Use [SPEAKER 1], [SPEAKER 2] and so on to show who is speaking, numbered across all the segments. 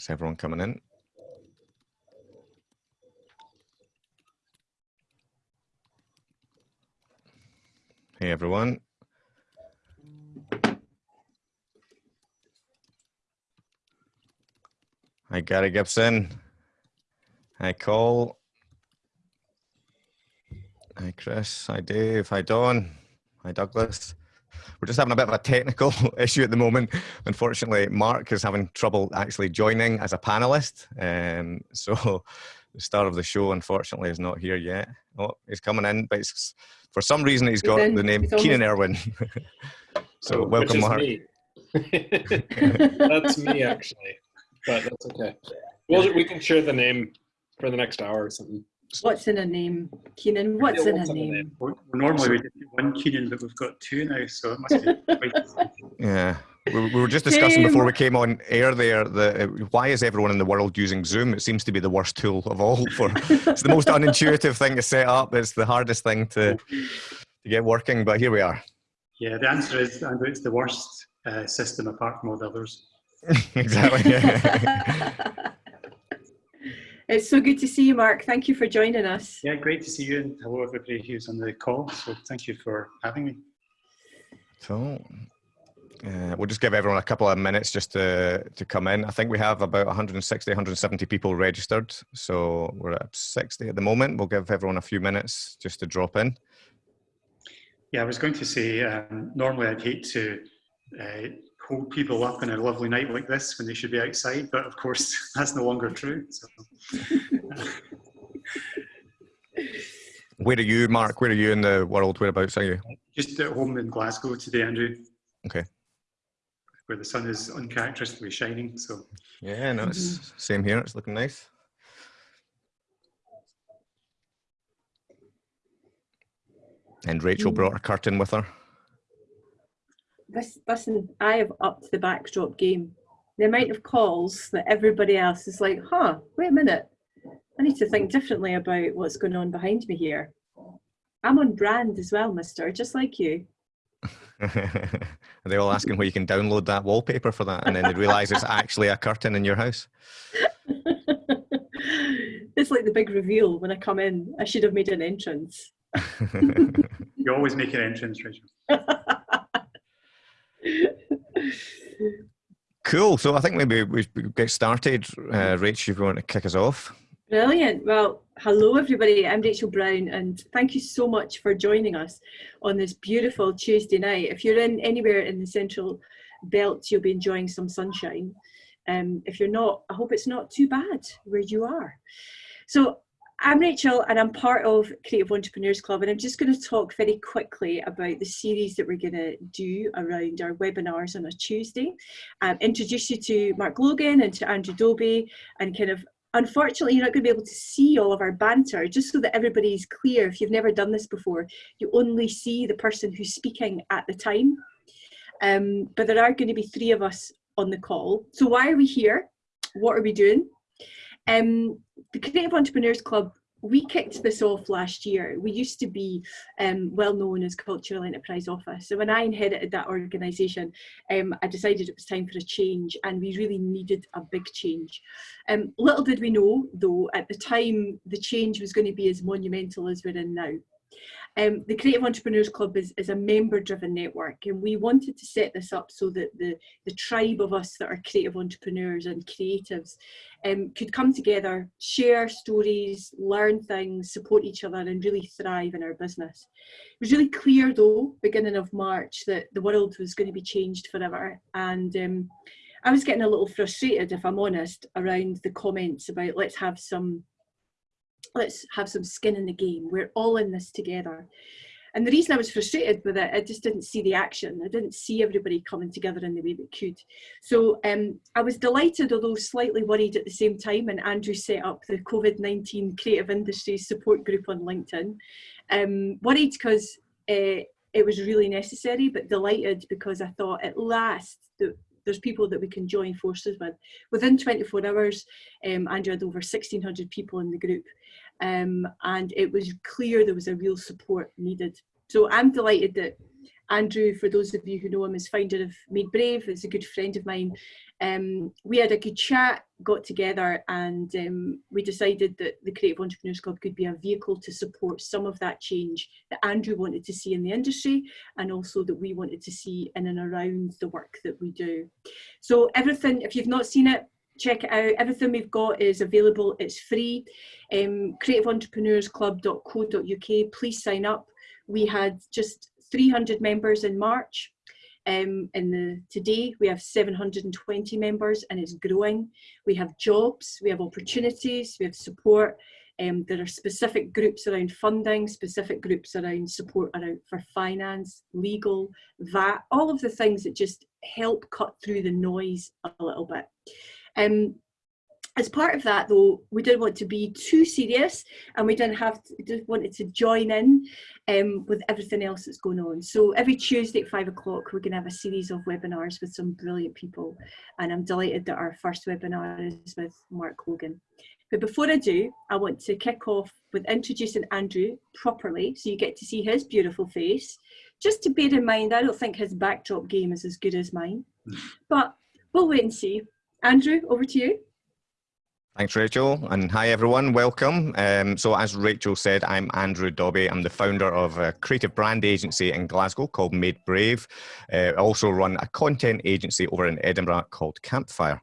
[SPEAKER 1] That's everyone coming in. Hey everyone. Hi Gary Gibson. Hi Cole. Hi Chris. Hi Dave. Hi Don. Hi Douglas. We're just having a bit of a technical issue at the moment. Unfortunately, Mark is having trouble actually joining as a panelist. Um, so the star of the show, unfortunately, is not here yet. Oh, he's coming in, but for some reason he's got he's the name Keenan Irwin. so
[SPEAKER 2] oh,
[SPEAKER 1] welcome, Mark.
[SPEAKER 2] Me. that's me, actually, but that's okay. We'll, we can share the name for the next hour or something.
[SPEAKER 3] What's in a name, Keenan? What's in a name?
[SPEAKER 4] We're, normally we just one Keenan, but we've got two now, so it must
[SPEAKER 1] be. yeah. We, we were just discussing before we came on air there the uh, why is everyone in the world using Zoom? It seems to be the worst tool of all. For it's the most unintuitive thing to set up. It's the hardest thing to to get working. But here we are.
[SPEAKER 4] Yeah, the answer is Andrew. It's the worst uh, system apart from all the others.
[SPEAKER 1] exactly. Yeah.
[SPEAKER 3] It's so good to see you, Mark. Thank you for joining us.
[SPEAKER 4] Yeah, great to see you, and hello everybody who's on the call. So thank you for having me.
[SPEAKER 1] So uh, we'll just give everyone a couple of minutes just to, to come in. I think we have about 160, 170 people registered. So we're at 60 at the moment. We'll give everyone a few minutes just to drop in.
[SPEAKER 4] Yeah, I was going to say, um, normally I'd hate to uh, hold people up in a lovely night like this when they should be outside, but of course that's no longer true. So.
[SPEAKER 1] Where are you, Mark? Where are you in the world? Whereabouts are you?
[SPEAKER 4] Just at home in Glasgow today, Andrew.
[SPEAKER 1] Okay.
[SPEAKER 4] Where the sun is uncharacteristically shining. So.
[SPEAKER 1] Yeah, no, it's mm-hmm. same here. It's looking nice. And Rachel brought a curtain with her
[SPEAKER 3] this, listen, I have upped the backdrop game. The amount of calls that everybody else is like, huh, wait a minute. I need to think differently about what's going on behind me here. I'm on brand as well, mister, just like you.
[SPEAKER 1] Are they all asking where you can download that wallpaper for that? And then they realize it's actually a curtain in your house.
[SPEAKER 3] it's like the big reveal when I come in. I should have made an entrance.
[SPEAKER 4] you always make an entrance, Rachel.
[SPEAKER 1] Cool. So I think maybe we get started. Uh, Rach, if you want to kick us off.
[SPEAKER 3] Brilliant. Well, hello everybody. I'm Rachel Brown and thank you so much for joining us on this beautiful Tuesday night. If you're in anywhere in the central belt, you'll be enjoying some sunshine. Um, if you're not, I hope it's not too bad where you are. So I'm Rachel and I'm part of Creative Entrepreneurs Club and I'm just going to talk very quickly about the series that we're going to do around our webinars on a Tuesday. Um, introduce you to Mark Logan and to Andrew Dobbie and kind of unfortunately you're not going to be able to see all of our banter just so that everybody's clear. If you've never done this before you only see the person who's speaking at the time. Um, but there are going to be three of us on the call. So why are we here? What are we doing um, the Creative Entrepreneurs Club, we kicked this off last year. We used to be um, well known as Cultural Enterprise Office. So when I inherited that organisation, um, I decided it was time for a change and we really needed a big change. Um, little did we know though, at the time, the change was going to be as monumental as we're in now. Um, the Creative Entrepreneurs Club is, is a member-driven network and we wanted to set this up so that the, the tribe of us that are creative entrepreneurs and creatives um, could come together, share stories, learn things, support each other and really thrive in our business. It was really clear though, beginning of March, that the world was going to be changed forever and um, I was getting a little frustrated, if I'm honest, around the comments about let's have some let's have some skin in the game. We're all in this together. And the reason I was frustrated with it, I just didn't see the action. I didn't see everybody coming together in the way that could. So um, I was delighted, although slightly worried at the same time, and Andrew set up the COVID-19 Creative Industries Support Group on LinkedIn. Um, worried because uh, it was really necessary, but delighted because I thought at last the, there's people that we can join forces with. Within 24 hours, um, Andrew had over 1,600 people in the group um, and it was clear there was a real support needed. So I'm delighted that Andrew, for those of you who know him, is founder of Made Brave, is a good friend of mine. Um, we had a good chat, got together, and um, we decided that the Creative Entrepreneurs Club could be a vehicle to support some of that change that Andrew wanted to see in the industry, and also that we wanted to see in and around the work that we do. So everything, if you've not seen it, check it out. Everything we've got is available. It's free. Um, creativeentrepreneursclub.co.uk. Please sign up. We had just 300 members in March. Um, in the today we have 720 members and it's growing. We have jobs, we have opportunities, we have support. Um, there are specific groups around funding, specific groups around support around for finance, legal, VAT, all of the things that just help cut through the noise a little bit. Um, as part of that though, we didn't want to be too serious and we didn't have to, just wanted to join in um, with everything else that's going on. So every Tuesday at five o'clock, we're gonna have a series of webinars with some brilliant people. And I'm delighted that our first webinar is with Mark Logan. But before I do, I want to kick off with introducing Andrew properly so you get to see his beautiful face. Just to bear in mind, I don't think his backdrop game is as good as mine, but we'll wait and see. Andrew, over to you.
[SPEAKER 1] Thanks, Rachel, and hi everyone. Welcome. Um, so, as Rachel said, I'm Andrew Dobbie. I'm the founder of a creative brand agency in Glasgow called Made Brave. Uh, I also run a content agency over in Edinburgh called Campfire.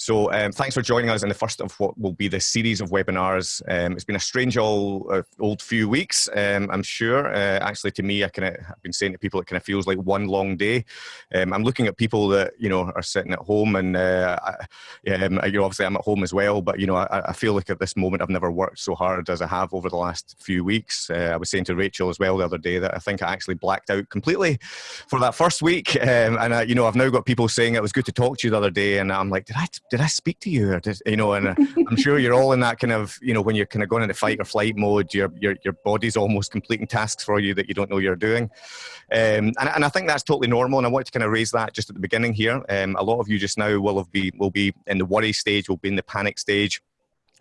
[SPEAKER 1] So um, thanks for joining us in the first of what will be the series of webinars. Um, it's been a strange old, uh, old few weeks, um, I'm sure. Uh, actually, to me, I kind of have been saying to people, it kind of feels like one long day. Um, I'm looking at people that you know are sitting at home, and uh, I, um, you know, obviously I'm at home as well. But you know, I, I, feel like at this moment I've never worked so hard as I have over the last few weeks. Uh, I was saying to Rachel as well the other day that I think I actually blacked out completely for that first week, um, and you know, I've now got people saying it was good to talk to you the other day, and I'm like, did I? Did I speak to you? Or did, you know, and uh, I'm sure you're all in that kind of, you know, when you're kind of going into fight or flight mode, your your your body's almost completing tasks for you that you don't know you're doing, um, and and I think that's totally normal. And I want to kind of raise that just at the beginning here. Um, a lot of you just now will have be will be in the worry stage, will be in the panic stage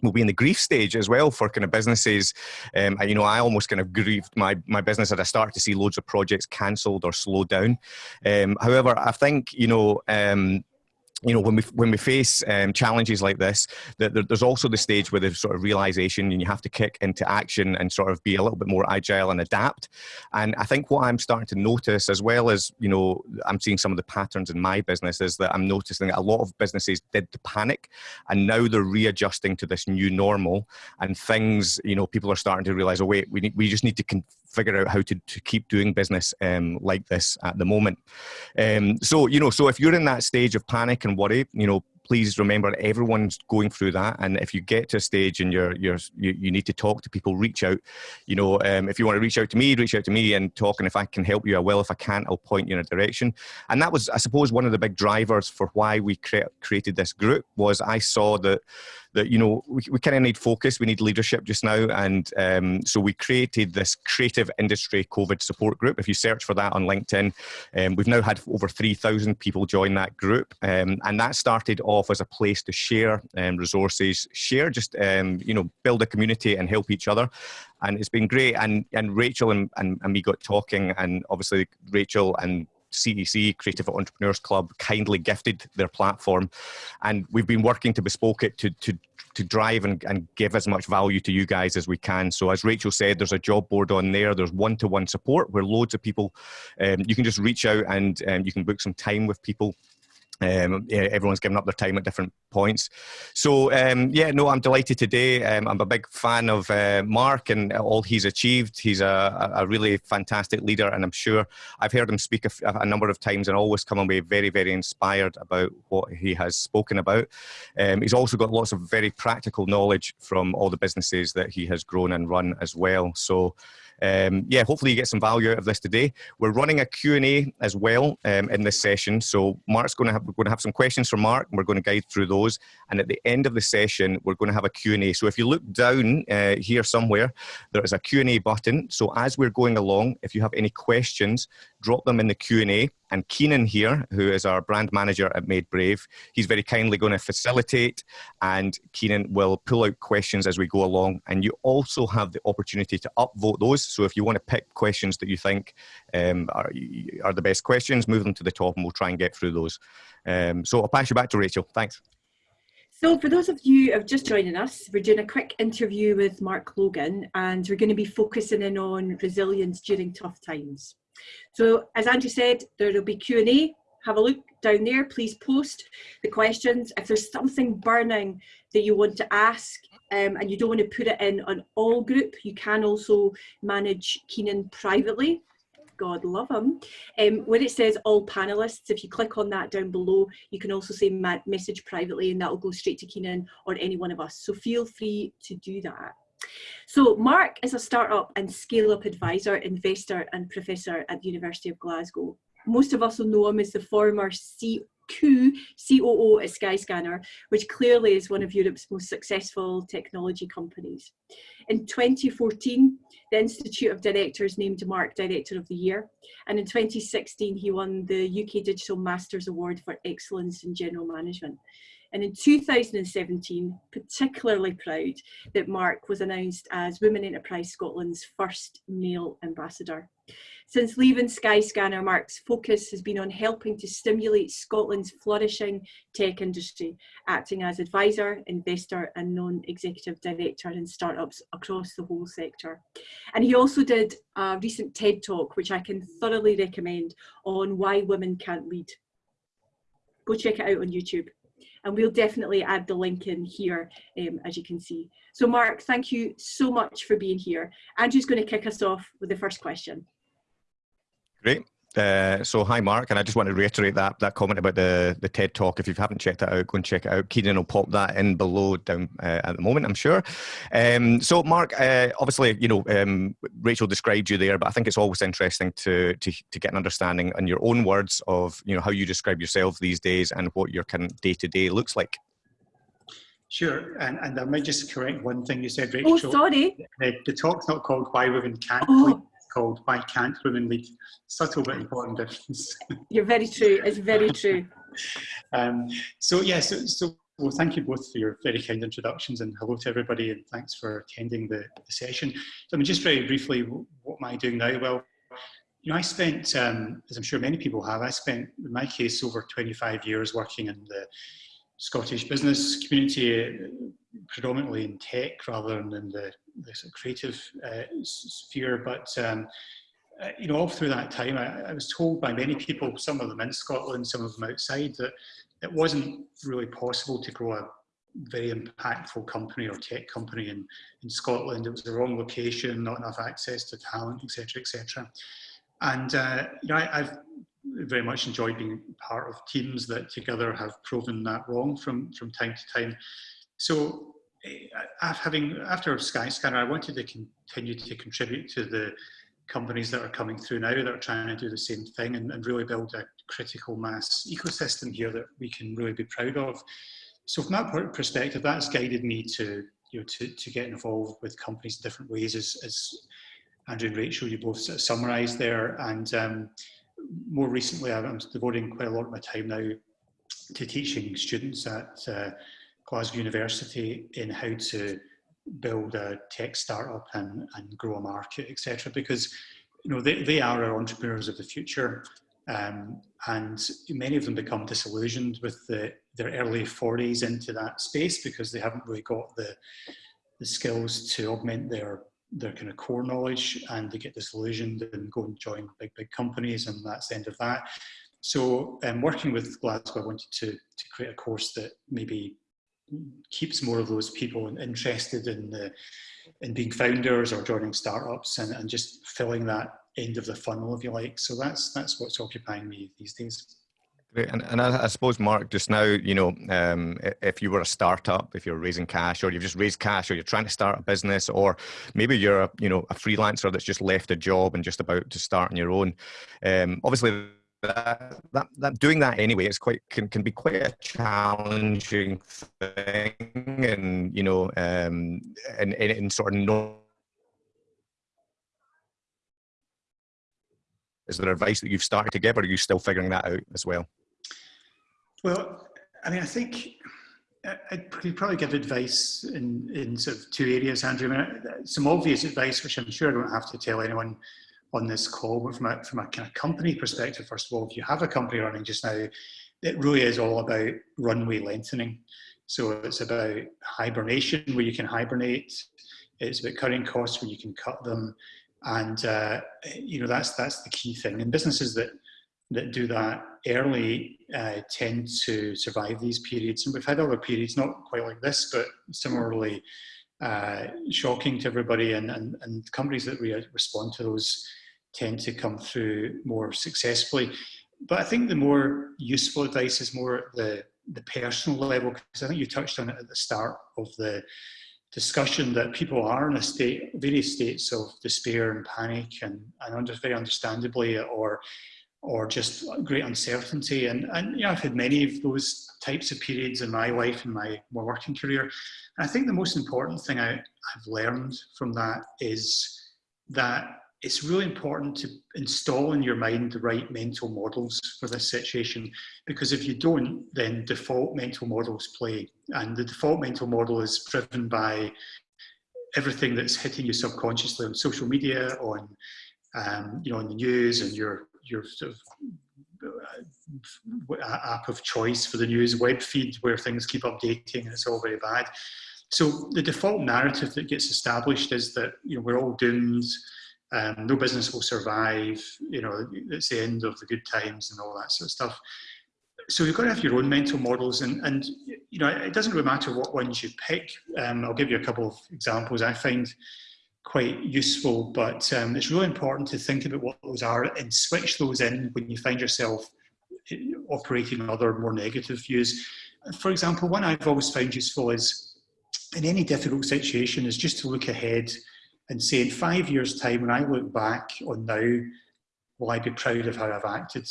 [SPEAKER 1] will be in the grief stage as well for kind of businesses. Um, you know, I almost kind of grieved my, my business as I started to see loads of projects cancelled or slowed down. Um, however, I think, you know, um, you know when we when we face um, challenges like this that there's also the stage where there's sort of realization and you have to kick into action and sort of be a little bit more agile and adapt. And i think what i'm starting to notice as well as you know i'm seeing some of the patterns in my business is that i'm noticing that a lot of businesses did the panic and now they're readjusting to this new normal. And things you know people are starting to realize oh wait we need, we just need to figure out how to, to keep doing business um, like this at the moment. Um, so, you know, so if you're in that stage of panic and worry, you know, please remember everyone's going through that. And if you get to a stage and you're you're you, you need to talk to people reach out. You know um, if you want to reach out to me reach out to me and talk. And if i can help you i will. If i can't i'll point you in a direction. And that was i suppose one of the big drivers for why we cre created this group was i saw that that you know we, we kind of need focus we need leadership just now and um, so we created this creative industry covid support group. If you search for that on linkedin um, we've now had over 3000 people join that group um, and that started off as a place to share um, resources share just um, you know build a community and help each other and it's been great and and rachel and, and, and we got talking and obviously rachel and CEC, Creative Entrepreneurs Club, kindly gifted their platform. And we've been working to bespoke it to, to, to drive and, and give as much value to you guys as we can. So as Rachel said, there's a job board on there. There's one-to-one -one support where loads of people, um, you can just reach out and um, you can book some time with people um, yeah, everyone's given up their time at different points. So um, yeah, no, I'm delighted today. Um, I'm a big fan of uh, Mark and all he's achieved. He's a, a, really fantastic leader, and I'm sure I've heard him speak a, a, number of times and always come away very, very inspired about what he has spoken about. Um, he's also got lots of very practical knowledge from all the businesses that he has grown and run as well. So um, yeah, hopefully you get some value out of this today. We're running a Q&A as well um, in this session. So Mark's going to have, we're going to have some questions from Mark and we're going to guide through those. And at the end of the session, we're going to have a Q&A. So if you look down uh, here somewhere, there is a Q&A button. So as we're going along, if you have any questions, drop them in the Q&A and Keenan here, who is our brand manager at Made Brave, he's very kindly going to facilitate and Keenan will pull out questions as we go along. And you also have the opportunity to upvote those. So if you want to pick questions that you think um, are, are the best questions, move them to the top and we'll try and get through those. Um, so I'll pass you back to Rachel. Thanks.
[SPEAKER 3] So for those of you who have just joining us, we're doing a quick interview with Mark Logan and we're going to be focusing in on resilience during tough times. So as Andrew said, there will be Q&A. Have a look down there. Please post the questions. If there's something burning that you want to ask um, and you don't want to put it in on all group, you can also manage Keenan privately God love him. Um, it says all panelists, if you click on that down below, you can also say message privately and that will go straight to Keenan or any one of us. So feel free to do that. So Mark is a startup and scale up advisor, investor and professor at the University of Glasgow. Most of us will know him as the former C Q COO at Skyscanner, which clearly is one of Europe's most successful technology companies. In 2014, the Institute of Directors named Mark Director of the Year, and in 2016 he won the UK Digital Masters Award for Excellence in General Management. And in 2017, particularly proud that Mark was announced as Women Enterprise Scotland's first male ambassador. Since leaving Skyscanner, Mark's focus has been on helping to stimulate Scotland's flourishing tech industry, acting as advisor, investor and non-executive director in startups across the whole sector. And he also did a recent TED talk, which I can thoroughly recommend on why women can't lead. Go check it out on YouTube and we'll definitely add the link in here um, as you can see. So Mark, thank you so much for being here. Andrew's going to kick us off with the first question.
[SPEAKER 1] Great. Uh, so hi Mark, and I just want to reiterate that that comment about the the TED talk. If you haven't checked that out, go and check it out. Keenan will pop that in below down uh, at the moment, I'm sure. Um, so Mark, uh, obviously, you know um, Rachel described you there, but I think it's always interesting to, to to get an understanding in your own words of you know how you describe yourself these days and what your kind day to day looks like.
[SPEAKER 4] Sure, and, and I might just correct one thing you said, Rachel.
[SPEAKER 3] Oh, sorry.
[SPEAKER 4] The, the talk's not called Why Women Can't
[SPEAKER 3] oh
[SPEAKER 4] called Why Can't Women Lead? Subtle but important difference.
[SPEAKER 3] You're very true, it's very true.
[SPEAKER 4] um, so yeah, so, so well, thank you both for your very kind introductions and hello to everybody and thanks for attending the, the session. So I mean, just very briefly, what am I doing now? Well, you know, I spent, um, as I'm sure many people have, I spent, in my case, over 25 years working in the Scottish business community, predominantly in tech rather than in the, the sort of creative uh, sphere. But um, uh, you know, all through that time, I, I, was told by many people, some of them in Scotland, some of them outside, that it wasn't really possible to grow a very impactful company or tech company in, in Scotland. It was the wrong location, not enough access to talent, etc., etc. And uh, you know, I, have very much enjoyed being part of teams that together have proven that wrong from, from time to time. So uh, having after Skyscanner, I wanted to continue to contribute to the companies that are coming through now that are trying to do the same thing and, and really build a critical mass ecosystem here that we can really be proud of. So from that perspective, that's guided me to you know to, to get involved with companies in different ways as, as Andrew and Rachel, you both summarised there. And um, more recently, I'm devoting quite a lot of my time now to teaching students at uh, Glasgow University in how to build a tech startup and, and grow a market, etc. Because you know they, they are our entrepreneurs of the future, um, and many of them become disillusioned with the, their early 40s into that space because they haven't really got the the skills to augment their their kind of core knowledge and they get disillusioned and go and join big, big companies and that's the end of that. So um, working with Glasgow, I wanted to, to create a course that maybe keeps more of those people interested in the, in being founders or joining startups and, and just filling that end of the funnel, if you like. So that's, that's what's occupying me these days.
[SPEAKER 1] Great. And, and I, I, suppose, Mark, just now, you know, um, if you were a startup, if you're raising cash or you've just raised cash or you're trying to start a business or maybe you're, a, you know, a freelancer that's just left a job and just about to start on your own, um, obviously that, that, that doing that anyway is quite can, can be quite a challenging thing and, you know, um, in, in, in sort of is there advice that you've started to give, or are you still figuring that out as well?
[SPEAKER 4] Well, I mean, I think I'd probably give advice in, in sort of two areas, Andrew. I mean, some obvious advice, which I'm sure I don't have to tell anyone on this call, but from a, from a kind of company perspective, first of all, if you have a company running just now, it really is all about runway lengthening. So it's about hibernation, where you can hibernate. It's about cutting costs, where you can cut them. And, uh, you know, that's, that's the key thing. And businesses that that do that early uh, tend to survive these periods. And we've had other periods, not quite like this, but similarly uh, shocking to everybody. And, and, and companies that re respond to those tend to come through more successfully. But I think the more useful advice is more at the, the personal level, because I think you touched on it at the start of the discussion that people are in a state, various states of despair and panic, and, and under, very understandably, or or just great uncertainty. And, and you know, I've had many of those types of periods in my life and my, my working career. And I think the most important thing I, I've learned from that is that it's really important to install in your mind the right mental models for this situation because if you don't then default mental models play and the default mental model is driven by everything that's hitting you subconsciously on social media on um, you know on the news and your your sort of uh, app of choice for the news web feed where things keep updating and it's all very bad. So the default narrative that gets established is that you know we're all doomed, um, no business will survive, you know, it's the end of the good times and all that sort of stuff. So you've got to have your own mental models and, and you know, it doesn't really matter what ones you pick. Um, I'll give you a couple of examples. I find quite useful, but um, it's really important to think about what those are and switch those in when you find yourself eh, operating other more negative views. For example, one I've always found useful is in any difficult situation is just to look ahead and say in five years time, when I look back on now, will I be proud of how I've acted?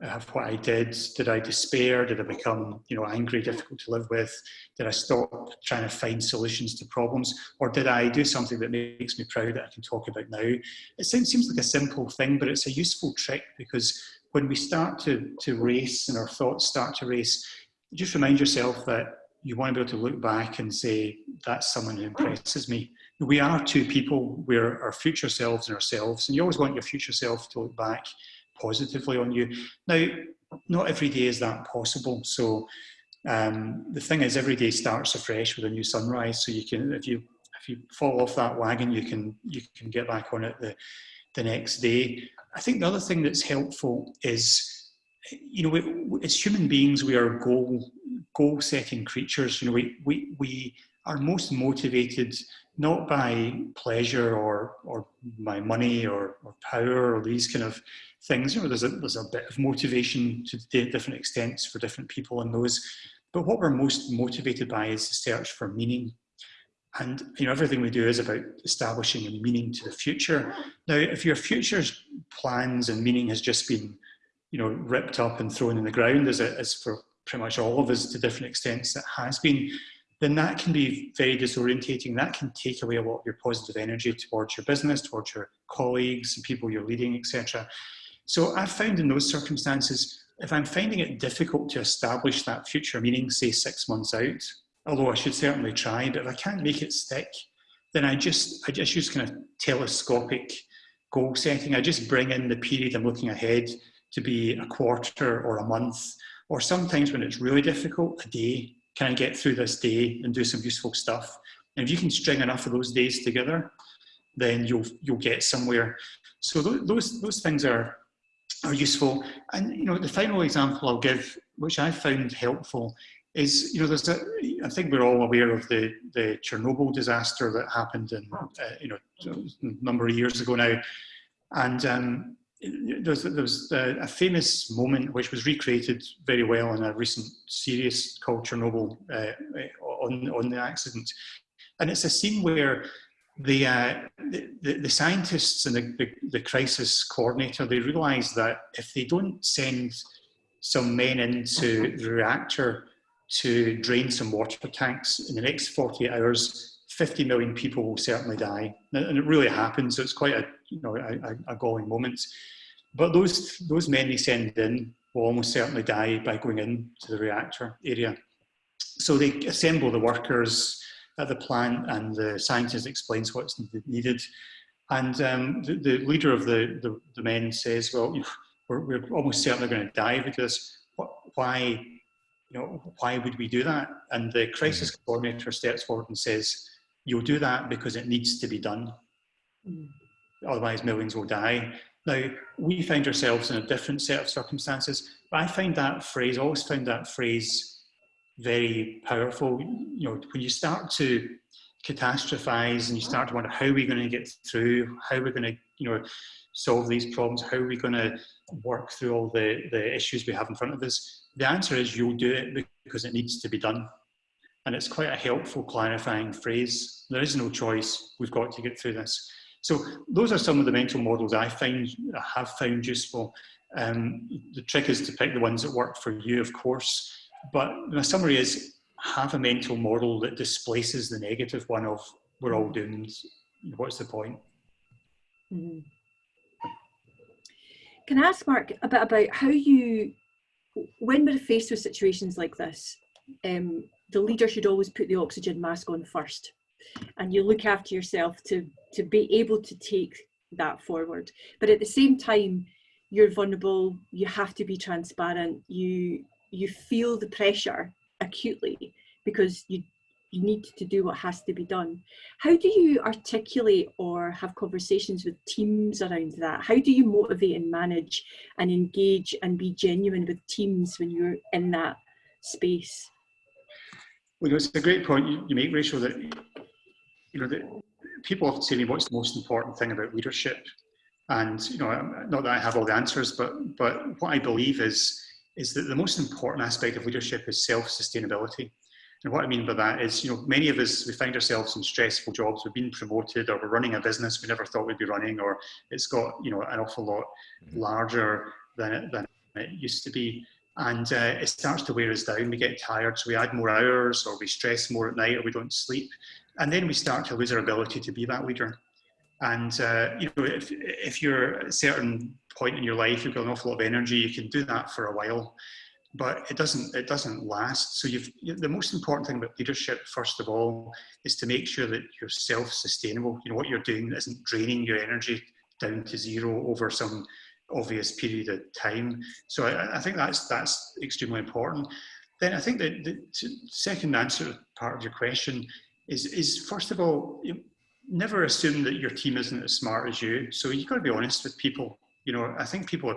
[SPEAKER 4] Of what I did? Did I despair? Did I become, you know, angry, difficult to live with? Did I stop trying to find solutions to problems? Or did I do something that makes me proud that I can talk about now? It seems, seems like a simple thing, but it's a useful trick because when we start to, to race and our thoughts start to race, just remind yourself that you want to be able to look back and say, that's someone who impresses me. We are two people, we're our future selves and ourselves, and you always want your future self to look back positively on you. Now, not every day is that possible. So um, the thing is, every day starts afresh with a new sunrise. So you can, if you if you fall off that wagon, you can you can get back on it the the next day. I think the other thing that's helpful is, you know, we, as human beings, we are goal goal setting creatures. You know, we we we are most motivated not by pleasure or or by money or, or power or these kind of things. You know, there's a, there's a bit of motivation to different extents for different people in those. But what we're most motivated by is the search for meaning. And you know, everything we do is about establishing a meaning to the future. Now, if your future's plans and meaning has just been, you know, ripped up and thrown in the ground, as, it, as for pretty much all of us to different extents it has been, then that can be very disorientating. That can take away a lot of your positive energy towards your business, towards your colleagues and people you're leading, etc. So I've found in those circumstances, if I'm finding it difficult to establish that future meaning, say six months out, although I should certainly try, but if I can't make it stick, then I just, I just use kind of telescopic goal setting. I just bring in the period I'm looking ahead to be a quarter or a month, or sometimes when it's really difficult, a day. Can I get through this day and do some useful stuff? And if you can string enough of those days together, then you'll you'll get somewhere. So those those things are are useful. And you know, the final example I'll give, which I found helpful, is you know, there's a, I think we're all aware of the the Chernobyl disaster that happened in uh, you know a number of years ago now, and um, there's there's a, a, famous moment which was recreated very well in a recent series called Chernobyl uh, on on the accident, and it's a scene where the, uh, the, the, scientists and the, the, the, crisis coordinator, they realize that if they don't send some men into the reactor to drain some water tanks in the next 48 hours, 50 million people will certainly die. And it really happens. So it's quite a, you know, a, a galling moment. but those, those men they send in will almost certainly die by going into the reactor area. So they assemble the workers at the plant and the scientist explains what's needed. And um, the, the, leader of the, the, the, men says, well, we're, we're almost certainly going to die because why, you know, why would we do that? And the crisis mm. coordinator steps forward and says, you'll do that because it needs to be done. Mm. Otherwise millions will die. Now, we find ourselves in a different set of circumstances, but I find that phrase, always found that phrase very powerful. You know, when you start to catastrophize and you start to wonder how we're going to get through, how we're going to, you know, solve these problems, how are we going to work through all the, the issues we have in front of us, the answer is you'll do it because it needs to be done. And it's quite a helpful clarifying phrase. There is no choice, we've got to get through this. So those are some of the mental models I find I have found useful. Um, the trick is to pick the ones that work for you, of course. But my summary is have a mental model that displaces the negative one of we're all doomed. What's the point?
[SPEAKER 3] Mm -hmm. Can I ask Mark a bit about how you, when we're faced with situations like this, um, the leader should always put the oxygen mask on first and you look after yourself to, to be able to take that forward. But at the same time, you're vulnerable, you have to be transparent, you, you feel the pressure acutely because you you need to do what has to be done. How do you articulate or have conversations with teams around that? How do you motivate and manage and engage and be genuine with teams when you're in that space?
[SPEAKER 4] Well, it's a great point you, you make, Rachel, that you know, that people often say to me, what's the most important thing about leadership? And, you know, not that I have all the answers, but, but what I believe is, is that the most important aspect of leadership is self-sustainability. And what I mean by that is, you know, many of us, we find ourselves in stressful jobs, we've been promoted or we're running a business we never thought we'd be running, or it's got, you know, an awful lot mm-hmm. larger than it, than it used to be. And uh, it starts to wear us down. We get tired, so we add more hours or we stress more at night or we don't sleep. And then we start to lose our ability to be that leader. And uh, you know, if, if you're a certain point in your life, you've got an awful lot of energy, you can do that for a while but it doesn't it doesn't last. So you've the most important thing about leadership, first of all, is to make sure that you're self-sustainable. You know what you're doing isn't draining your energy down to zero over some obvious period of time. So I, I think that's that's extremely important. Then I think that the second answer part of your question is is first of all, you never assume that your team isn't as smart as you. So you've got to be honest with people. You know, I think people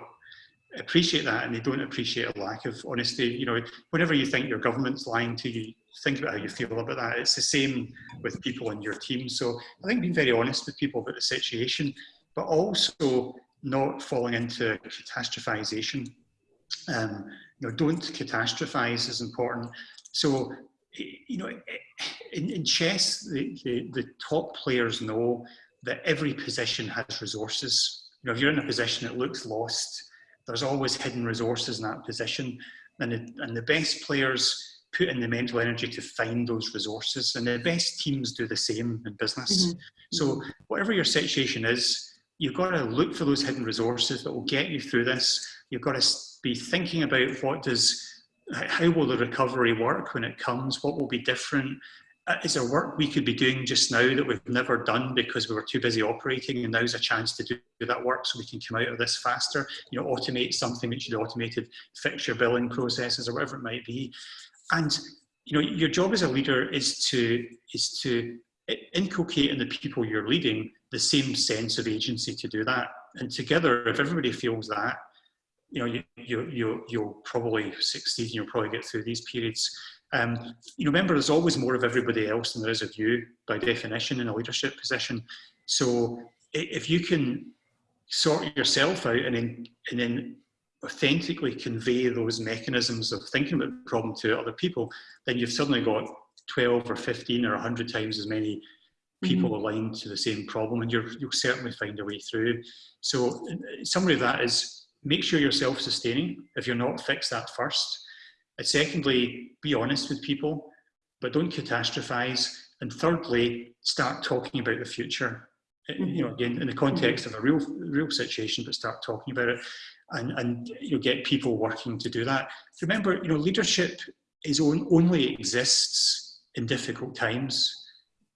[SPEAKER 4] appreciate that and they don't appreciate a lack of honesty. You know, whenever you think your government's lying to you, think about how you feel about that. It's the same with people in your team. So I think being very honest with people about the situation, but also not falling into catastrophization. Um, you know, don't catastrophize is important. So, you know, in, in chess, the, the, the top players know that every position has resources. You know, if you're in a position that looks lost, there's always hidden resources in that position. And the, and the best players put in the mental energy to find those resources. And the best teams do the same in business. Mm -hmm. So whatever your situation is, you've got to look for those hidden resources that will get you through this. You've got to be thinking about what does, how will the recovery work when it comes? What will be different? Uh, is there work we could be doing just now that we've never done because we were too busy operating and now's a chance to do that work so we can come out of this faster? You know automate something that should automated fix your billing processes or whatever it might be. And you know your job as a leader is to is to inculcate in the people you're leading the same sense of agency to do that. And together if everybody feels that you know you, you, you you'll probably succeed and you'll probably get through these periods um, you remember, there's always more of everybody else than there is of you, by definition, in a leadership position. So if you can sort yourself out and then, and then authentically convey those mechanisms of thinking about the problem to other people, then you've suddenly got 12 or 15 or 100 times as many people mm -hmm. aligned to the same problem and you will certainly find a way through. So summary of that is make sure you're self-sustaining. If you're not, fix that first. And secondly, be honest with people, but don't catastrophize. And thirdly, start talking about the future. uh, you know, again, in the context of a real, real situation, but start talking about it and, and you know, get people working to do that. Remember, you know, leadership is on, only exists in difficult times.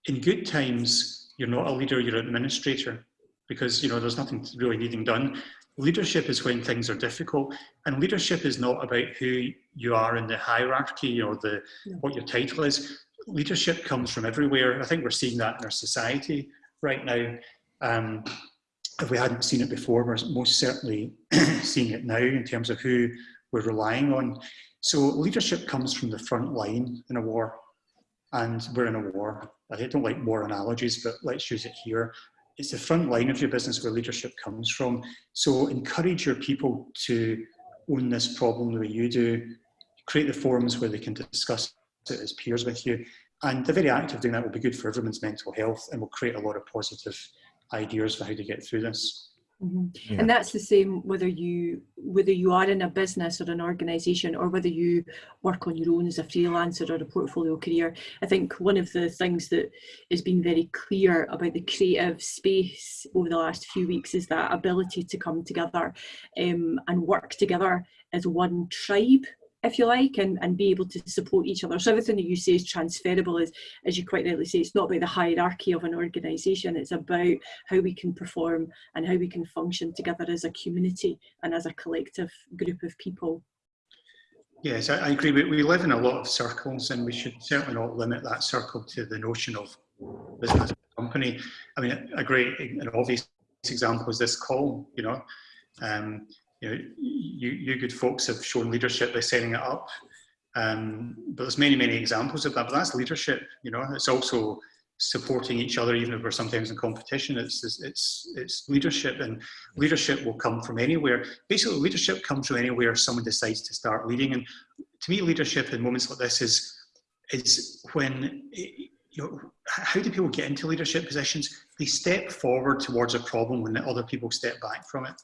[SPEAKER 4] In good times, you're not a leader, you're an administrator because, you know, there's nothing really needing done. Leadership is when things are difficult and leadership is not about who you are in the hierarchy or the,
[SPEAKER 3] No.
[SPEAKER 4] what your title is. Leadership comes from everywhere. I think we're seeing that in our society right now. Um, if we hadn't seen it before, we're most certainly seeing it now in terms of who we're relying on. So leadership comes from the front line in a war, and we're in a war. I don't like war analogies, but let's use it here. It's the front line of your business where leadership comes from. So encourage your people to own this problem the way you do. Create the forums where they can discuss it as peers with you. And the very act of doing that will be good for everyone's mental health and will create a lot of positive ideas for how to get through this.
[SPEAKER 3] Mhm.
[SPEAKER 1] Yeah.
[SPEAKER 3] And that's the same whether you whether you are in a business or an organisation or whether you work on your own as a freelancer or a portfolio career. I think one of the things that has been very clear about the creative space over the last few weeks is that ability to come together um, and work together as one tribe if you like, and, and be able to support each other. So everything that you say is transferable, as, as you quite rightly say, it's not about the hierarchy of an organisation, it's about how we can perform and how we can function together as a community and as a collective group of people.
[SPEAKER 4] Yes, I, I agree. We, we live in a lot of circles and we should certainly not limit that circle to the notion of business company. I mean, a great and obvious example is this call, you know. Um, you know, you, you good folks have shown leadership by setting it up. Um, but there's many, many examples of that, but that's leadership, you know. It's also supporting each other, even if we're sometimes in competition. It's, it's, it's leadership and leadership will come from anywhere. Basically, leadership comes from anywhere someone decides to start leading. And to me, leadership in moments like this is, is when, you know, how do people get into leadership positions? They step forward towards a problem when other people step back from it.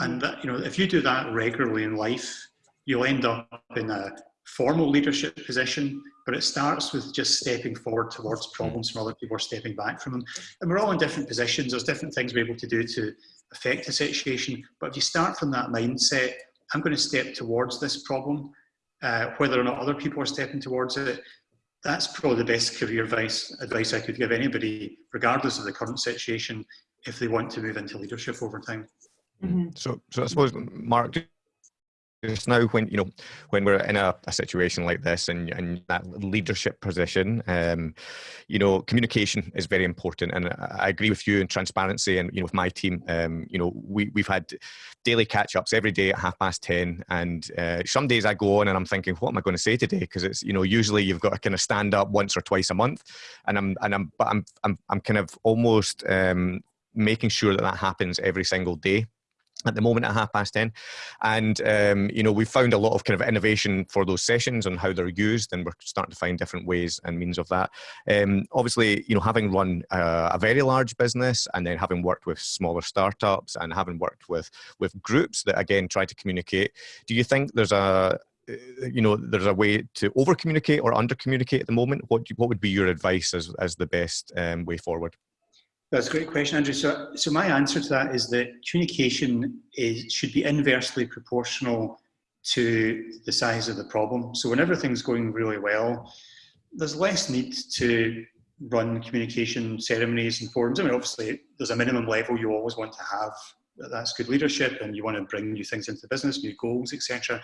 [SPEAKER 4] And that, you know, if you do that regularly in life, you'll end up in a formal leadership position, but it starts with just stepping forward towards problems from other people or stepping back from them. And we're all in different positions. There's different things we're able to do to affect a situation. But if you start from that mindset, I'm going to step towards this problem, uh, whether or not other people are stepping towards it, that's probably the best career advice, advice I could give anybody, regardless of the current situation, if they want to move into leadership over time.
[SPEAKER 3] Mhm.
[SPEAKER 1] So, so I suppose, Mark, just now when you know when we're in a, a situation like this and, and that leadership position um you know communication is very important. And I, agree with you in transparency and you know with my team um you know we, we've had daily catch-ups every day at half past 10 and uh, some days i go on and i'm thinking what am i going to say today? Because it's you know usually you've got to kind of stand up once or twice a month. And i'm and i'm but i'm i'm, I'm kind of almost um making sure that that happens every single day at the moment at half past 10 and um, you know we've found a lot of kind of innovation for those sessions and how they're used and we're starting to find different ways and means of that. Um, obviously you know having run a, very large business and then having worked with smaller startups and having worked with with groups that again try to communicate do you think there's a you know there's a way to over communicate or under communicate at the moment? What what would be your advice as, as the best um, way forward
[SPEAKER 4] That's a great question, Andrew. So, so my answer to that is that communication is, should be inversely proportional to the size of the problem. So when everything's going really well, there's less need to run communication ceremonies and forums. I mean, obviously, there's a minimum level you always want to have. That's good leadership, and you want to bring new things into the business, new goals, etc.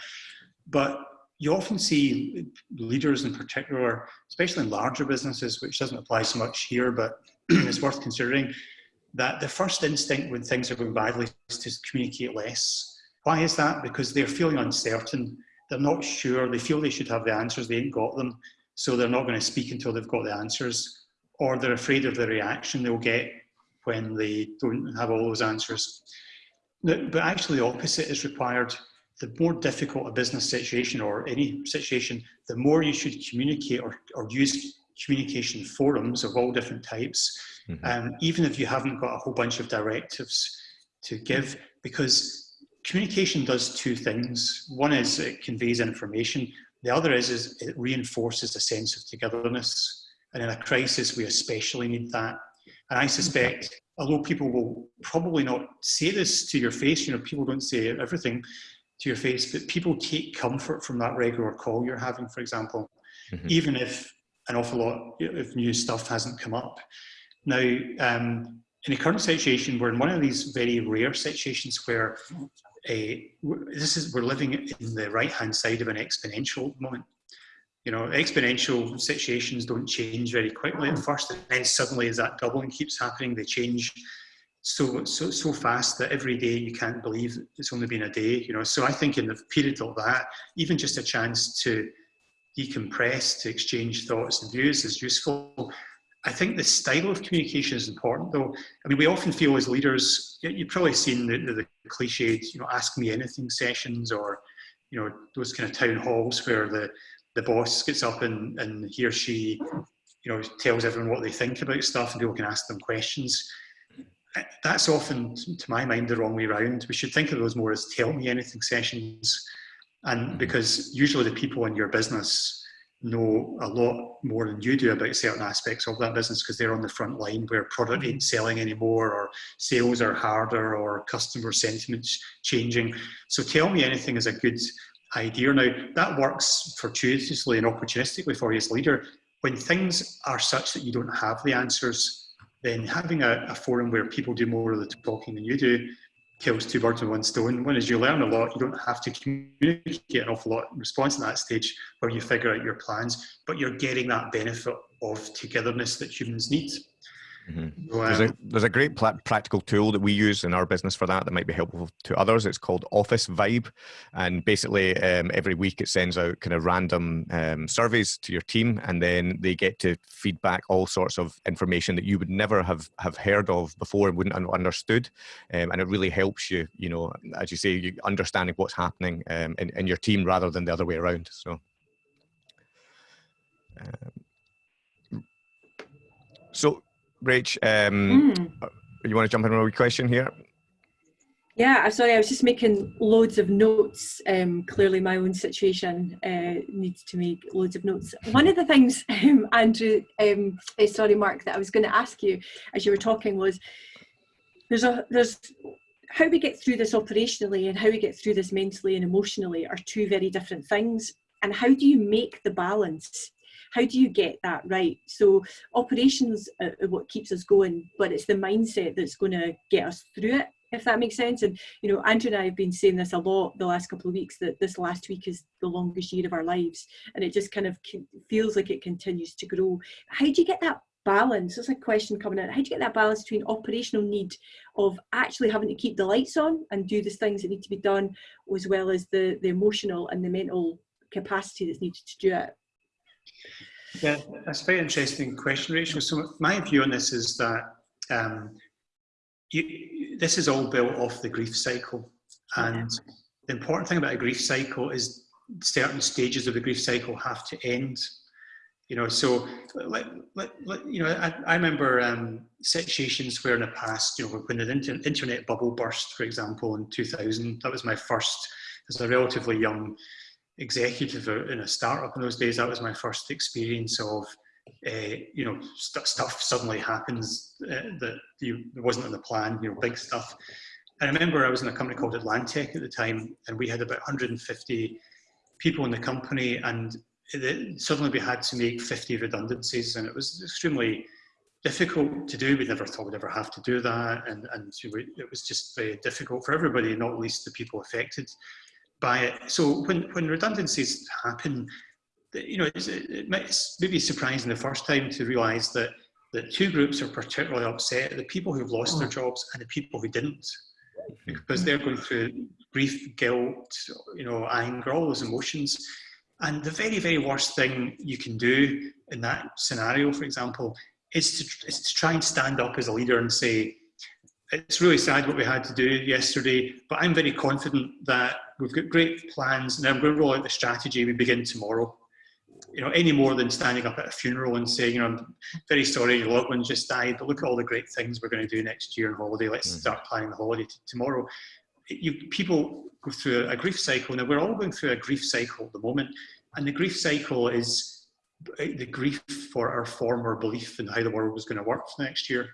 [SPEAKER 4] But you often see leaders in particular, especially in larger businesses, which doesn't apply so much here, but it's worth considering, that the first instinct when things are going badly is to communicate less. Why is that? Because they're feeling uncertain. They're not sure. They feel they should have the answers. They ain't got them. So they're not going to speak until they've got the answers. Or they're afraid of the reaction they'll get when they don't have all those answers. But actually the opposite is required. The more difficult a business situation or any situation, the more you should communicate or, or use communication forums of all different types,
[SPEAKER 1] Mhm.
[SPEAKER 4] um, even if you haven't got a whole bunch of directives to give, because communication does two things. One is it conveys information. The other is, is it reinforces a sense of togetherness. And in a crisis, we especially need that. And I suspect, although people will probably not say this to your face, you know, people don't say everything to your face, but people take comfort from that regular call you're having, for example, mm -hmm. even if an awful lot of new stuff hasn't come up. Now, um, in the current situation, we're in one of these very rare situations where uh, this is we're living in the right hand side of an exponential moment you know, exponential situations don't change very quickly at first, and then suddenly as that doubling keeps happening, they change so so so fast that every day you can't believe it's only been a day. You know, so I think in the period of that, even just a chance to decompress, to exchange thoughts and views is useful. I think the style of communication is important, though. I mean, we often feel as leaders, you've probably seen the, the, the cliched, you know, ask me anything sessions or, you know, those kind of town halls where the the boss gets up and, and he or she, you know, tells everyone what they think about stuff and people can ask them questions. That's often, to my mind, the wrong way around. We should think of those more as tell me anything sessions. And mm-hmm. because usually the people in your business know a lot more than you do about certain aspects of that business because they're on the front line where product ain't selling anymore or sales are harder or customer sentiments changing. So tell me anything is a good idea. Now, that works fortuitously and opportunistically for you as leader. When things are such that you don't have the answers, then having a, a forum where people do more of the talking than you do kills two birds with one stone. One is you learn a lot, you don't have to communicate an awful lot in response to that stage where you figure out your plans, but you're getting that benefit of togetherness that humans need.
[SPEAKER 1] Mm -hmm. um, there's, a, there's a great practical tool that we use in our business for that that might be helpful to others. It's called Officevibe. And basically, um, every week it sends out kind of random um, surveys to your team, and then they get to feedback all sorts of information that you would never have, have heard of before and wouldn't have understood. Um, and it really helps you, you know, as you say, you understanding what's happening um, in, in your team rather than the other way around. So. Um, so Rach, um, mm. you want to jump in on a question here?
[SPEAKER 3] Yeah, I'm sorry, I was just making loads of notes. Um, clearly, my own situation uh, needs to make loads of notes. One of the things, um, Andrew, um, uh, sorry, Mark, that I was going to ask you as you were talking was there's a there's how we get through this operationally and how we get through this mentally and emotionally are two very different things. And how do you make the balance how do you get that right? So operations are what keeps us going, but it's the mindset that's going to get us through it if that makes sense. And, you know, Andrew and I have been saying this a lot the last couple of weeks that this last week is the longest year of our lives. And it just kind of feels like it continues to grow. How do you get that balance? That's a question coming in. How do you get that balance between operational need of actually having to keep the lights on and do the things that need to be done, as well as the, the emotional and the mental capacity that's needed to do it?
[SPEAKER 4] Yeah, that's a very interesting question, Rachel. So my view on this is that um, you, this is all built off the grief cycle. And the important thing about a grief cycle is certain stages of the grief cycle have to end. You know, so let, let, let, you know, I, I remember um, situations where in the past, you know, when the inter internet bubble burst, for example, in 2000, that was my first, as a relatively young executive in a startup in those days, that was my first experience of, uh, you know, st stuff suddenly happens uh, that you wasn't in the plan, you know, big stuff. I remember I was in a company called Atlantech at the time, and we had about 150 people in the company, and it, suddenly we had to make 50 redundancies, and it was extremely difficult to do. We never thought we'd ever have to do that, and, and it was just very difficult for everybody, not least the people affected by it. So when, when redundancies happen, you know, it's, it it's maybe surprising the first time to realise that that two groups are particularly upset: the people who've lost their mm. jobs and the people who didn't, because they're going through grief, guilt, you know, anger, all those emotions. And the very, very worst thing you can do in that scenario, for example, is to, is to try and stand up as a leader and say, it's really sad what we had to do yesterday, but I'm very confident that we've got great plans and I'm going to roll out the strategy we begin tomorrow. You know, any more than standing up at a funeral and saying, you know, I'm very sorry your loved one just died, but look at all the great things we're going to do next year on holiday. Let's mm. start planning the holiday tomorrow. You, people go through a grief cycle. Now, we're all going through a grief cycle at the moment. And the grief cycle is the grief for our former belief in how the world was going to work for next year.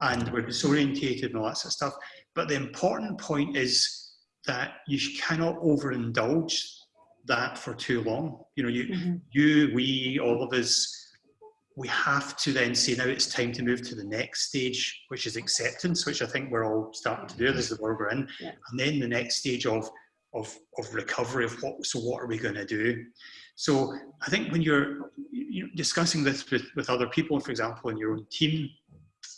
[SPEAKER 4] And we're disorientated and all that sort of stuff. But the important point is that you cannot overindulge that for too long. You know, you,
[SPEAKER 3] Mm -hmm.
[SPEAKER 4] you, we, all of us, we have to then say now it's time to move to the next stage, which is acceptance, which I think we're all starting to do. This is the world we're in.
[SPEAKER 3] Yeah.
[SPEAKER 4] And then the next stage of, of, of recovery of what, so what are we going to do? So I think when you're, you're discussing this with, with other people, for example, in your own team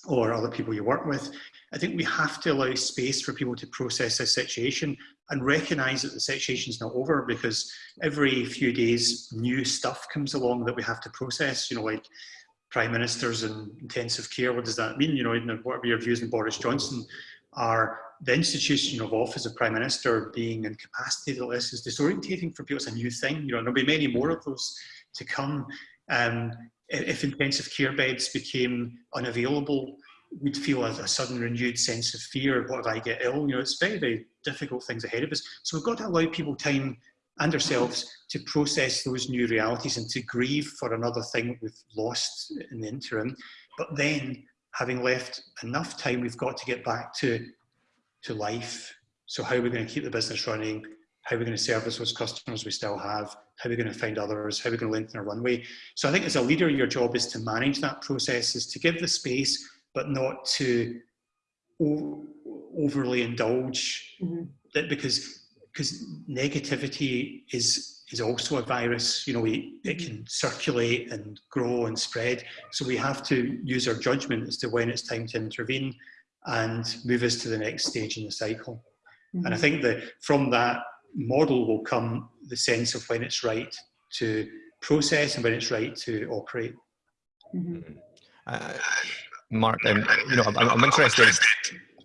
[SPEAKER 4] or other people you work with, I think we have to allow space for people to process this situation and recognize that the situation is not over because every few days new stuff comes along that we have to process, you know, like prime ministers and intensive care, what does that mean? You know, whatever your views on Boris Johnson are, the institution of office of prime minister being incapacitated like this is disorientating for people. It's a new thing, you know, there'll be many more of those to come. Um, if intensive care beds became unavailable, we'd feel a, a, sudden renewed sense of fear. What if I get ill? You know, it's very, very difficult things ahead of us. So we've got to allow people time and ourselves to process those new realities and to grieve for another thing we've lost in the interim. But then, having left enough time, we've got to get back to, to life. So how are we going to keep the business running? How are we going to service those customers we still have? How are we going to find others? How are we going to lengthen our runway? So I think as a leader, your job is to manage that process, is to give the space, but not to overly indulge
[SPEAKER 3] Mm -hmm.
[SPEAKER 4] that because because negativity is is also a virus you know we, it can circulate and grow and spread so we have to use our judgment as to when it's time to intervene and move us to the next stage in the cycle mm -hmm. and i think that from that model will come the sense of when it's right to process and when it's right to operate
[SPEAKER 3] mm -hmm.
[SPEAKER 1] uh, Mark, um, you know, I'm, I'm interested.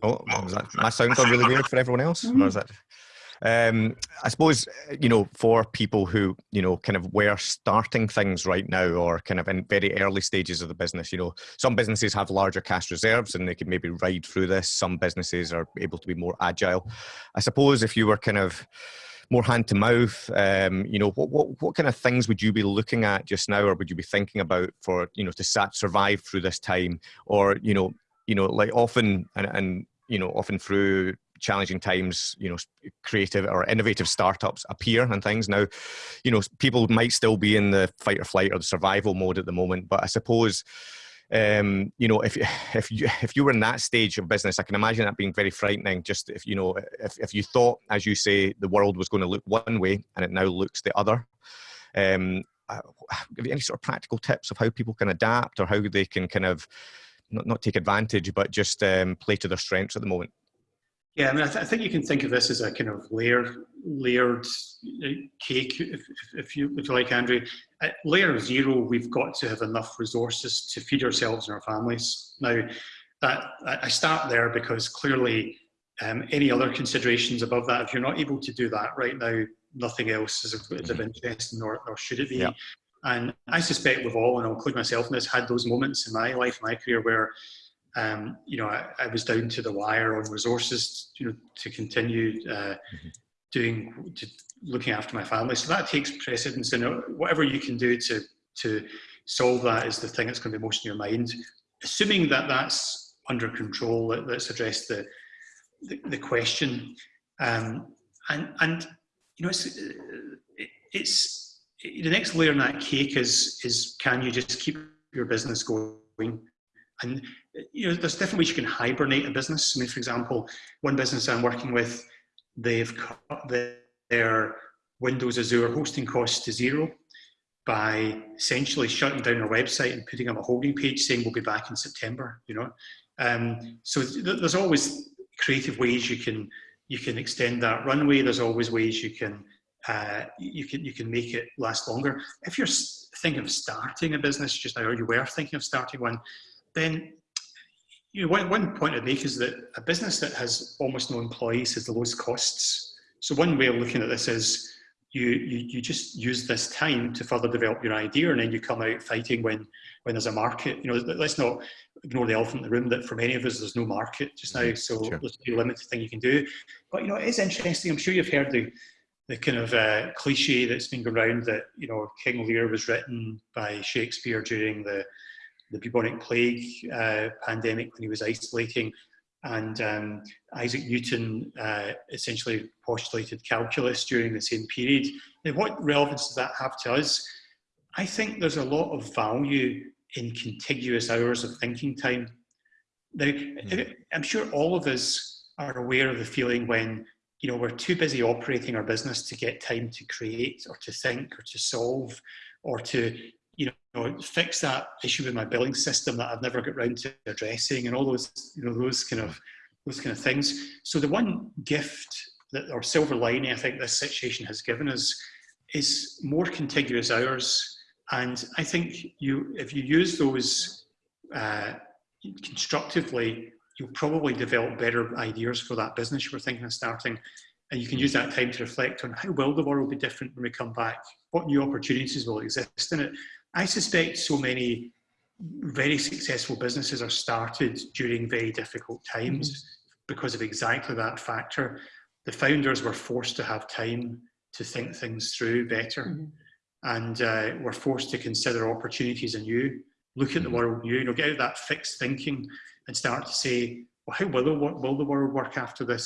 [SPEAKER 1] Oh, that my sound gone really weird for everyone else, or is that? Um, I suppose you know for people who you know kind of were starting things right now, or kind of in very early stages of the business. You know, some businesses have larger cash reserves and they can maybe ride through this. Some businesses are able to be more agile. I suppose if you were kind of more hand to mouth? Um, you know what, what what kind of things would you be looking at just now or would you be thinking about for you know to sat, survive through this time? Or you know you know like often and, and you know often through challenging times you know creative or innovative startups appear and things. Now you know people might still be in the fight or flight or the survival mode at the moment but i suppose um, you know, if if you if you were in that stage of business, I can imagine that being very frightening. Just if you know, if if you thought, as you say, the world was going to look one way and it now looks the other. Um, give you any sort of practical tips of how people can adapt or how they can kind of not not take advantage, but just um, play to their strengths at the moment.
[SPEAKER 4] Yeah, I mean, I, th I, think you can think of this as a kind of layer, layered uh, cake, if, if, you, if you like, Andrew. At layer zero, we've got to have enough resources to feed ourselves and our families. Now, that I start there because clearly um, any other considerations above that, if you're not able to do that right now, nothing else is of, is of mm-hmm. interest, nor, nor should it be. Yeah. And I suspect we've all, and I'll include myself in this, had those moments in my life, my career, where um, you know, I, I, was down to the wire on resources, you know, to continue uh, mm-hmm. doing, to looking after my family. So that takes precedence, and whatever you can do to to solve that is the thing that's going to be most in your mind. Assuming that that's under control, let, us address the, the, the question. Um, and and you know, it's it's the next layer in that cake is is can you just keep your business going and you know, there's different ways you can hibernate a business. I mean, for example, one business I'm working with, they've cut their Windows Azure hosting costs to zero by essentially shutting down their website and putting up a holding page saying we'll be back in September. You know, um, so there's always creative ways you can you can extend that runway. There's always ways you can uh, you can you can make it last longer. If you're thinking of starting a business just now, or you were thinking of starting one, then you know, one, one point I'd make is that a business that has almost no employees has the lowest costs. So one way of looking at this is you, you, you just use this time to further develop your idea and then you come out fighting when, when there's a market. You know, let's not ignore the elephant in the room that for many of us, there's no market just now. Mm-hmm. So sure. there's a limited thing you can do. But, you know, it is interesting. I'm sure you've heard the, the kind of uh, cliche that's been going around that you know King Lear was written by Shakespeare during the the bubonic plague uh, pandemic when he was isolating, and um, Isaac Newton uh, essentially postulated calculus during the same period. Now, what relevance does that have to us? I think there's a lot of value in contiguous hours of thinking time. Now, mm. I'm sure all of us are aware of the feeling when you know, we're too busy operating our business to get time to create or to think or to solve or to, know, fix that issue with my billing system that I've never got around to addressing and all those, you know, those kind of, those kind of things. So the one gift that, or silver lining I think this situation has given us is more contiguous hours. And I think you, if you use those uh, constructively, you'll probably develop better ideas for that business you were thinking of starting. And you can use that time to reflect on how will the world will be different when we come back? What new opportunities will exist in it? I suspect so many very successful businesses are started during very difficult times mm -hmm. because of exactly that factor. The founders were forced to have time to think things through better mm -hmm. and uh, were forced to consider opportunities anew, look at the mm-hmm. world new, you know, get out that fixed thinking and start to say, well, how will the, will the world work after this?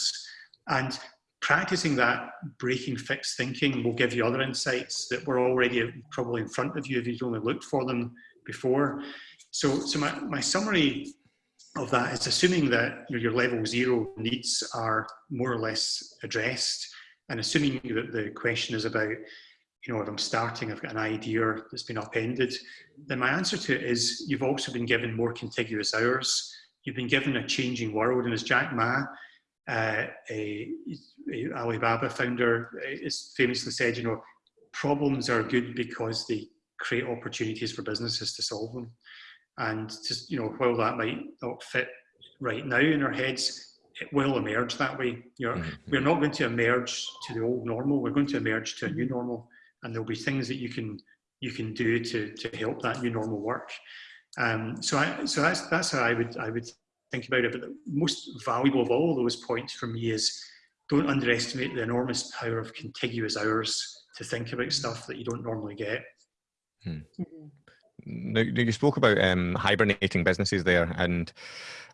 [SPEAKER 4] And practicing that breaking fixed thinking will give you other insights that were already probably in front of you if you'd only looked for them before. So, so my, my summary of that is assuming that your level zero needs are more or less addressed and assuming that the question is about, you know, if I'm starting, I've got an idea that's been upended, then my answer to it is you've also been given more contiguous hours you've been given a changing world. And as Jack Ma, uh, a, a Alibaba founder, is famously said, you know, problems are good because they create opportunities for businesses to solve them. And just, you know, while that might not fit right now in our heads, it will emerge that way. You know, mm -hmm. we're not going to emerge to the old normal. We're going to emerge to a new normal, and there'll be things that you can you can do to to help that new normal work. Um, so I, so that's that's how I would I would think about it. But the most valuable of all those points for me is don't underestimate the enormous power of contiguous hours to think about stuff that you don't normally get.
[SPEAKER 1] Hmm. Mm-hmm. Now, you spoke about um, hibernating businesses there, and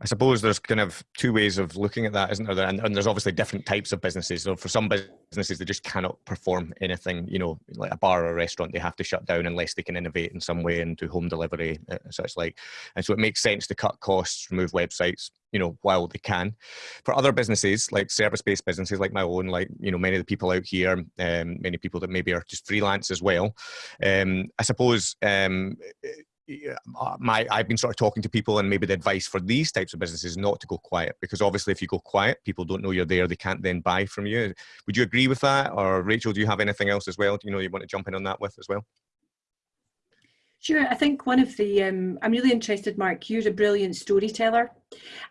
[SPEAKER 1] I suppose there's kind of two ways of looking at that, isn't there? And, and, there's obviously different types of businesses. So for some businesses, they just cannot perform anything. You know, like a bar or a restaurant, they have to shut down unless they can innovate in some way and do home delivery, uh, such like. And so it makes sense to cut costs, remove websites, you know, while they can. For other businesses, like service-based businesses like my own, like, you know, many of the people out here, um, many people that maybe are just freelance as well, um, I suppose um, uh, my I've been sort of talking to people and maybe the advice for these types of businesses not to go quiet because obviously if you go quiet people don't know you're there they can't then buy from you. Would you agree with that? Or Rachel do you have anything else as well do you know you want to jump in on that with as well
[SPEAKER 3] Sure, I think one of the, um, I'm really interested, Mark, you're a brilliant storyteller.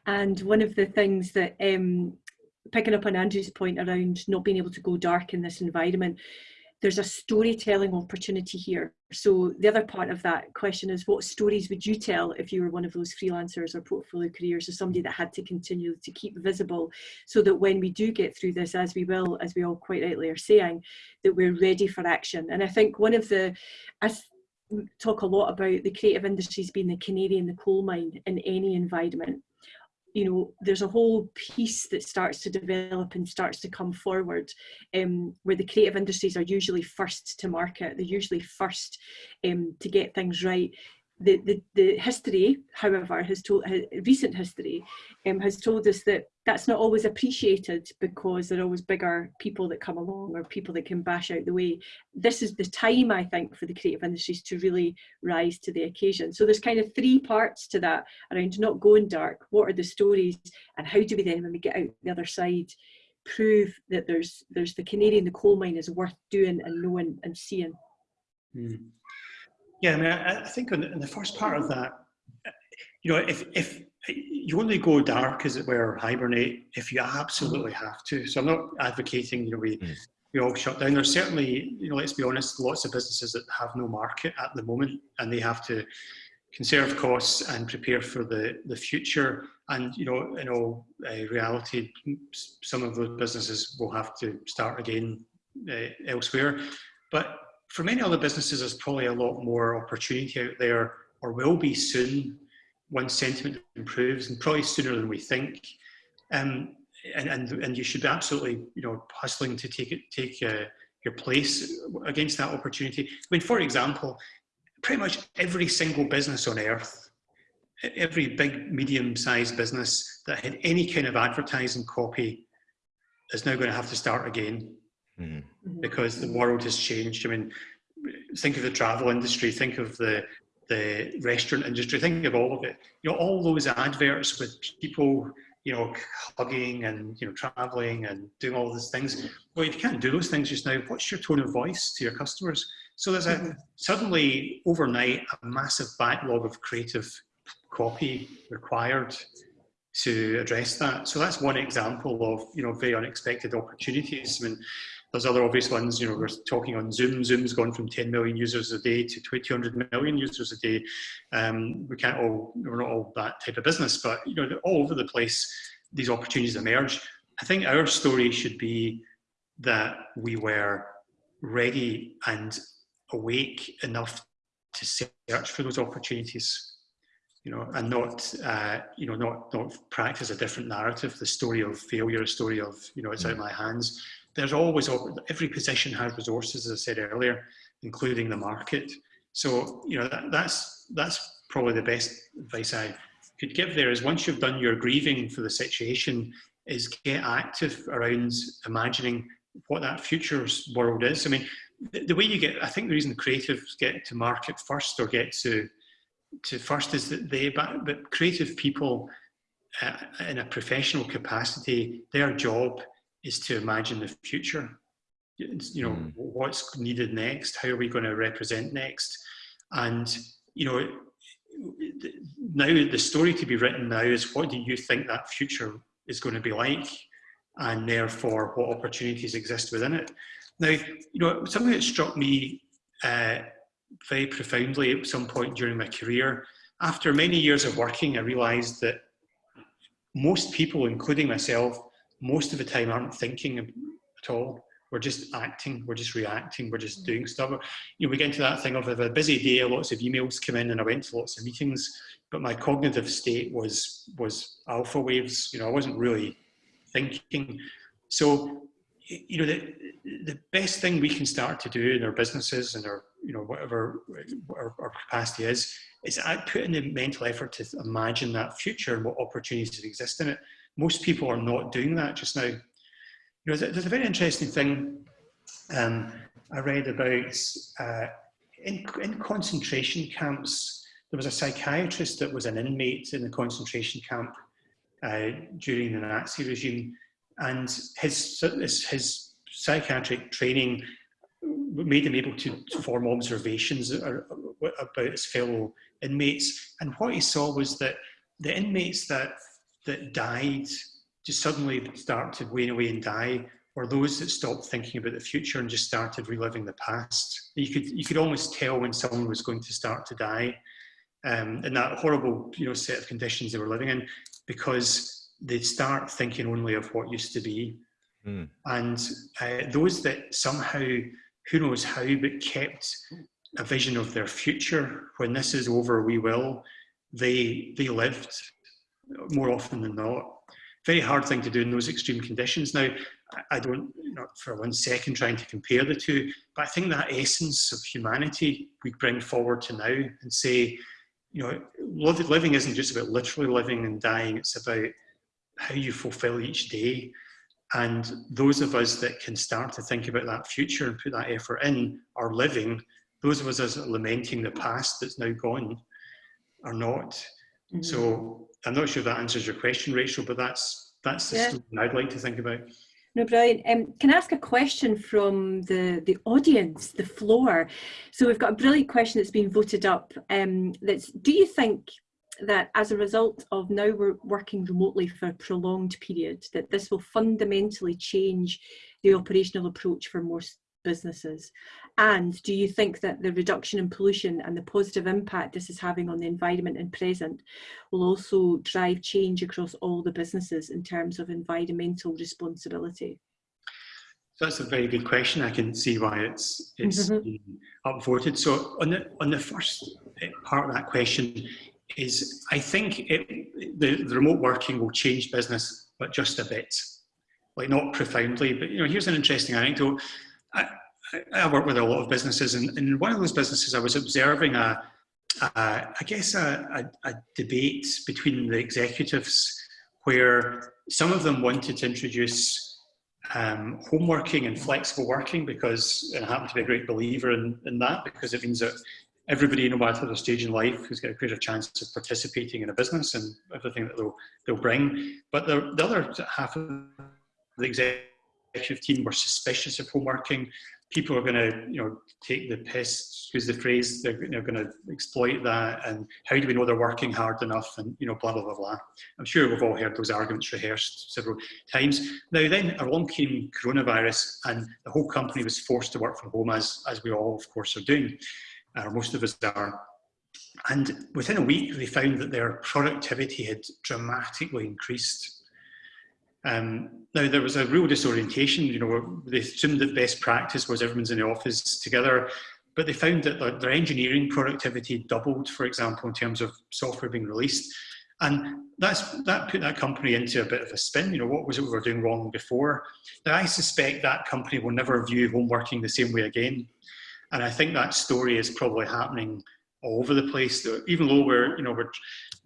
[SPEAKER 3] And one of the things that, um, picking up on Andrew's point around not being able to go dark in this environment, there's a storytelling opportunity here. So the other part of that question is what stories would you tell if you were one of those freelancers or portfolio careers or somebody that had to continue to keep visible so that when we do get through this, as we will, as we all quite rightly are saying, that we're ready for action. And I think one of the, as talk a lot about the creative industries being the canary in the coal mine in any environment. You know there's a whole piece that starts to develop and starts to come forward um, where the creative industries are usually first to market. They're usually first um, to get things right the, the, the history, however, has told recent history um, has told us that that's not always appreciated because there are always bigger people that come along or people that can bash out the way. This is the time, I think, for the creative industries to really rise to the occasion. So there's kind of three parts to that around not going dark. What are the stories and how do we then, when we get out the other side, prove that there's there's the canary in the coal mine is worth doing and knowing and seeing.
[SPEAKER 4] Mm. Yeah, I mean, I, I think in the first part of that, you know, if, if you only go dark, as it were, hibernate, if you absolutely have to. So I'm not advocating, you know, we, mm. we all shut down. There's certainly, you know, let's be honest, lots of businesses that have no market at the moment and they have to conserve costs and prepare for the, the future. And, you know, in all uh, reality, some of those businesses will have to start again uh, elsewhere. But for many other businesses, there's probably a lot more opportunity out there, or will be soon, once sentiment improves, and probably sooner than we think. Um, and, and, and you should be absolutely, you know, hustling to take it, take uh, your place against that opportunity. I mean, for example, pretty much every single business on earth, every big, medium-sized business that had any kind of advertising copy is now going to have to start again mm. because the world has changed. I mean, think of the travel industry, think of the the restaurant industry, think of all of it. You know, all those adverts with people, you know, hugging and you know traveling and doing all these things. Well, if you can't do those things just now, what's your tone of voice to your customers? So there's a mm-hmm. suddenly overnight a massive backlog of creative copy required to address that. So that's one example of you know very unexpected opportunities. I mean, there's other obvious ones. You know, we're talking on Zoom. Zoom's gone from 10 million users a day to 200 million users a day. Um, we can't all we're not all that type of business, but you know, all over the place these opportunities emerge. I think our story should be that we were ready and awake enough to search for those opportunities you know, and not, uh, you know, not, not practice a different narrative, the story of failure, a story of, you know, it's out of my hands. There's always, every position has resources, as I said earlier, including the market. So, you know, that, that's, that's probably the best advice I could give there is once you've done your grieving for the situation, is get active around imagining what that future's world is. I mean, the, the way you get, I think the reason creatives get to market first or get to to first is that they, but, but creative people uh, in a professional capacity, their job is to imagine the future. You know, mm. what's needed next? How are we going to represent next? And, you know, now the story to be written now is what do you think that future is going to be like? And therefore, what opportunities exist within it? Now, you know, something that struck me uh, very profoundly at some point during my career. After many years of working, I realized that most people, including myself, most of the time aren't thinking at all. We're just acting, we're just reacting, we're just doing mm. stuff. You know, we get into that thing of a busy day, lots of emails come in and I went to lots of meetings, but my cognitive state was, was alpha waves. You know, I wasn't really thinking. So, you know, the, the best thing we can start to do in our businesses and our you know, whatever our, our capacity is, is I put in the mental effort to imagine that future and what opportunities exist in it. Most people are not doing that just now. You know, there's a very interesting thing um, I read about uh, in, in concentration camps. There was a psychiatrist that was an inmate in the concentration camp uh, during the Nazi regime, and his his, psychiatric training made him able to, to form observations about his fellow inmates. And what he saw was that the inmates that, that died just suddenly started to wane away and die or those that stopped thinking about the future and just started reliving the past. You could, you could almost tell when someone was going to start to die um, in that horrible you know, set of conditions they were living in because they'd start thinking only of what used to be. Mm. And uh, those that somehow who knows how, but kept a vision of their future. When this is over, we will. They, they lived more often than not. Very hard thing to do in those extreme conditions. Now, I don't, not for one second trying to compare the two, but I think that essence of humanity we bring forward to now and say, you know, living isn't just about literally living and dying, it's about how you fulfill each day. And those of us that can start to think about that future and put that effort in are living. Those of us as lamenting the past that's now gone are not. Mm -hmm. So I'm not sure if that answers your question, Rachel, but that's that's the yeah. I'd like to think about.
[SPEAKER 3] No, brilliant. Um, can I ask a question from the, the audience, the floor? So we've got a brilliant question that's been voted up. Um, that's, do you think that as a result of now we're working remotely for a prolonged period, that this will fundamentally change the operational approach for most businesses? And do you think that the reduction in pollution and the positive impact this is having on the environment and present will also drive change across all the businesses in terms of environmental responsibility?
[SPEAKER 4] So that's a very good question. I can see why it's it's mm-hmm. been upvoted. So on the on the first part of that question is, I think it, the, the remote working will change business, but just a bit, like not profoundly. But you know, here's an interesting anecdote. I, I work with a lot of businesses, and in one of those businesses, I was observing a, a I guess a, a, a debate between the executives where some of them wanted to introduce um, home working and flexible working because and I happen to be a great believer in, in that because it means that everybody, no matter their stage in life, has got a greater chance of participating in a business and everything that they'll, they'll bring. But the, the other half of the executive team were suspicious of home working people are going to, you know, take the piss, use the phrase, they're, they're going to exploit that, and how do we know they're working hard enough, and you know, blah blah blah blah. I'm sure we've all heard those arguments rehearsed several times. Now then, along came coronavirus, and the whole company was forced to work from home, as as we all, of course, are doing, or most of us are. And within a week, they found that their productivity had dramatically increased um, now there was a real disorientation, you know, they assumed that best practice was everyone's in the office together, but they found that their engineering productivity doubled, for example, in terms of software being released. And that's, that put that company into a bit of a spin, you know, what was it we were doing wrong before? Now I suspect that company will never view home working the same way again. And I think that story is probably happening all over the place. Even though we're, you know, we're,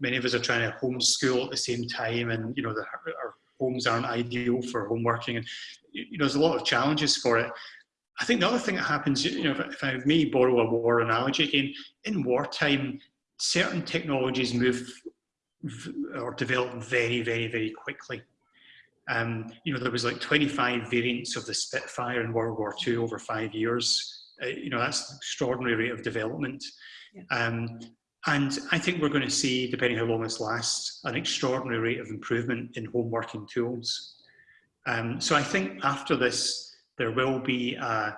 [SPEAKER 4] many of us are trying to homeschool at the same time and, you know, the, our homes aren't ideal for home working and you know there's a lot of challenges for it. I think the other thing that happens you know if i may borrow a war analogy again in wartime certain technologies move or develop very very very quickly. Um, you know there was like 25 variants of the spitfire in world war ii over five years. Uh, you know that's an extraordinary rate of development. Yeah. um, and I think we're going to see, depending how long this lasts, an extraordinary rate of improvement in home working tools. Um, so I think after this, there will be a,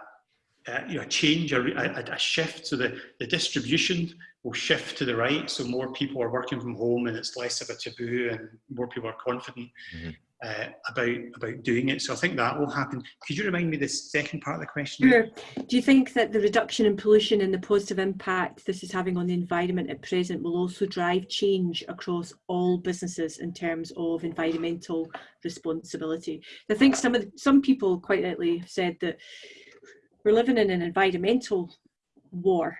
[SPEAKER 4] a, you know, a change, a, a, shift. So the, the distribution will shift to the right. So more people are working from home and it's less of a taboo and more people are confident. Mm -hmm uh, about about doing it. So I think that will happen. Could you remind me the second part of the question?
[SPEAKER 3] Sure. Do you think that the reduction in pollution and the positive impact this is having on the environment at present will also drive change across all businesses in terms of environmental responsibility? I think some of the, some people quite rightly said that we're living in an environmental war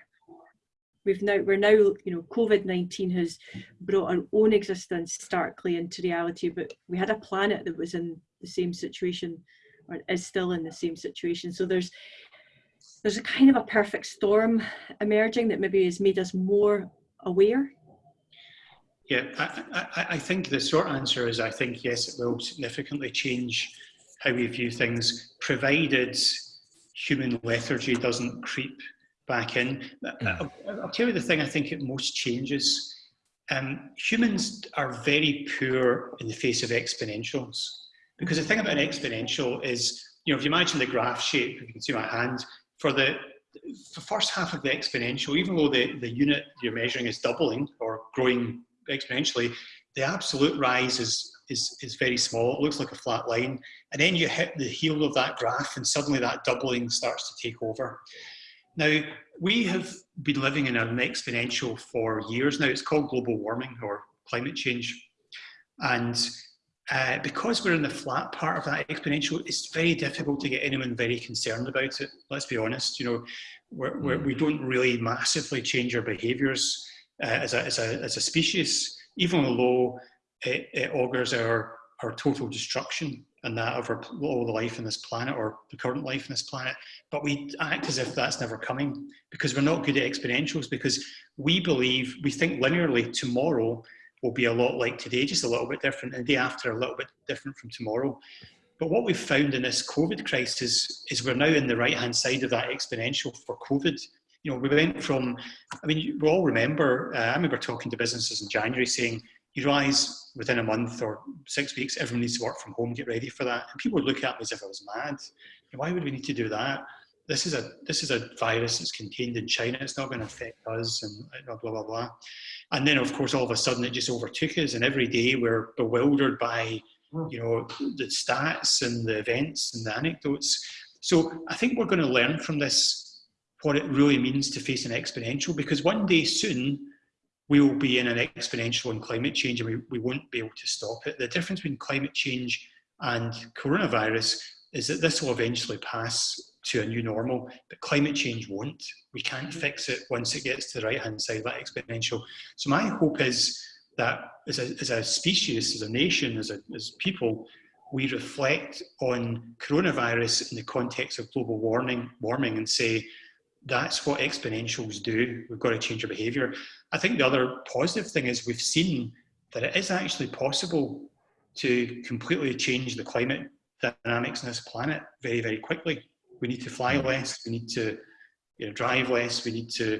[SPEAKER 3] we've now we're now you know covid-19 has brought our own existence starkly into reality but we had a planet that was in the same situation or is still in the same situation. So there's there's a kind of a perfect storm emerging that maybe has made us more aware.
[SPEAKER 4] Yeah I, I, I think the short answer is i think yes it will significantly change how we view things provided human lethargy doesn't creep back in. I'll, I'll, tell you the thing I think it most changes. Um, humans are very poor in the face of exponentials. Because the thing about an exponential is, you know, if you imagine the graph shape, if you can see my hand, for the, the first half of the exponential, even though the, the unit you're measuring is doubling or growing exponentially, the absolute rise is, is, is very small. It looks like a flat line. And then you hit the heel of that graph and suddenly that doubling starts to take over. Now, we have been living in an exponential for years now. It's called global warming or climate change. And uh, because we're in the flat part of that exponential, it's very difficult to get anyone very concerned about it. Let's be honest, you know, we're, we're, we do not really massively change our behaviors uh, as, a, as, a, as a species, even though it, it augurs our, our total destruction and that of our, all the life on this planet or the current life on this planet. But we act as if that's never coming because we're not good at exponentials because we believe, we think linearly tomorrow will be a lot like today, just a little bit different, and the day after a little bit different from tomorrow. But what we've found in this COVID crisis is we're now in the right-hand side of that exponential for COVID. You know, we went from, I mean, we all remember, uh, I remember talking to businesses in January saying, you realise within a month or six weeks, everyone needs to work from home, get ready for that. And people would look at me as if I was mad. Why would we need to do that? This is a this is a virus that's contained in China. It's not going to affect us, and blah blah blah blah. And then, of course, all of a sudden, it just overtook us, and every day we're bewildered by hmm. you know, the stats and the events and the anecdotes. So I think we're going to learn from this what it really means to face an exponential because one day soon we will be in an exponential in climate change and we, we won't be able to stop it. The difference between climate change and coronavirus is that this will eventually pass to a new normal, but climate change won't. We can't mm-hmm. fix it once it gets to the right-hand side, that exponential. So my hope is that as a, as a species, as a nation, as, a, as people, we reflect on coronavirus in the context of global warming, warming and say, that's what exponentials do. We've got to change our behaviour. I think the other positive thing is we've seen that it is actually possible to completely change the climate dynamics on this planet very, very quickly. We need to fly
[SPEAKER 1] Mm-hmm.
[SPEAKER 4] less, we need to you know, drive less, we need to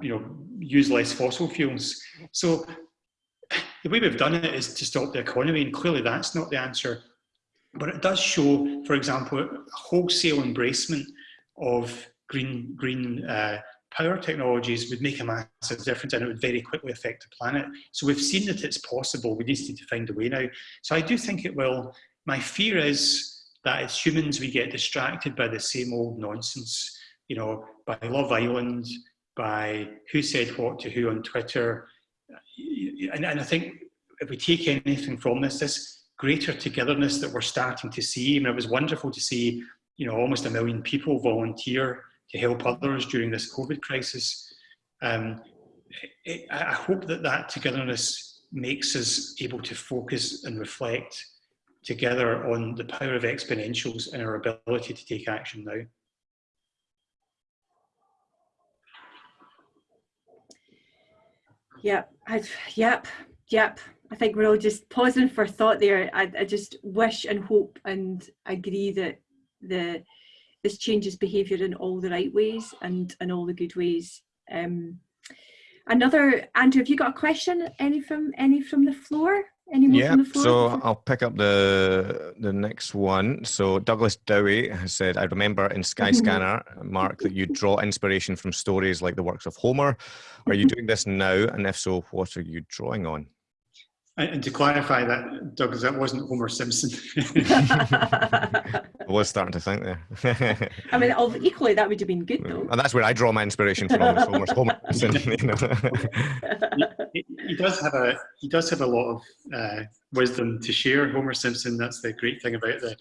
[SPEAKER 4] you know, use less fossil fuels. So the way we've done it is to stop the economy, and clearly that's not the answer. But it does show, for example, a wholesale embracement of green, green uh, power technologies would make a massive difference and it would very quickly affect the planet. So we've seen that it's possible. We just need to find a way now. So I do think it will. My fear is that as humans, we get distracted by the same old nonsense, you know, by Love Island, by who said what to who on Twitter. And, and I think if we take anything from this, this greater togetherness that we're starting to see, I mean, it was wonderful to see, you know, almost a million people volunteer to help others during this COVID crisis. Um, it, I hope that that togetherness makes us able to focus and reflect together on the power of exponentials and our ability to take action now.
[SPEAKER 3] Yep, I, yep, yep. I think we're all just pausing for thought there. I, I just wish and hope and agree that the this changes behaviour in all the right ways and in all the good ways. Um, another Andrew, have you got a question? Any from any from the floor? Any more
[SPEAKER 1] Yeah,
[SPEAKER 3] from the floor?
[SPEAKER 1] so I'll pick up the the next one. So Douglas Dowie has said, I remember in Skyscanner, Mark, that you draw inspiration from stories like the works of Homer. Are you doing this now? And if so, what are you drawing on?
[SPEAKER 4] And, and to clarify that, Douglas, that wasn't Homer Simpson.
[SPEAKER 1] I was starting to think there.
[SPEAKER 3] I mean, al- equally that would have been good though.
[SPEAKER 1] and that's where I draw my inspiration from. is Homer's Homer. Simpson, you know.
[SPEAKER 4] he, he does have a he does have a lot of uh, wisdom to share. Homer Simpson. That's the great thing about the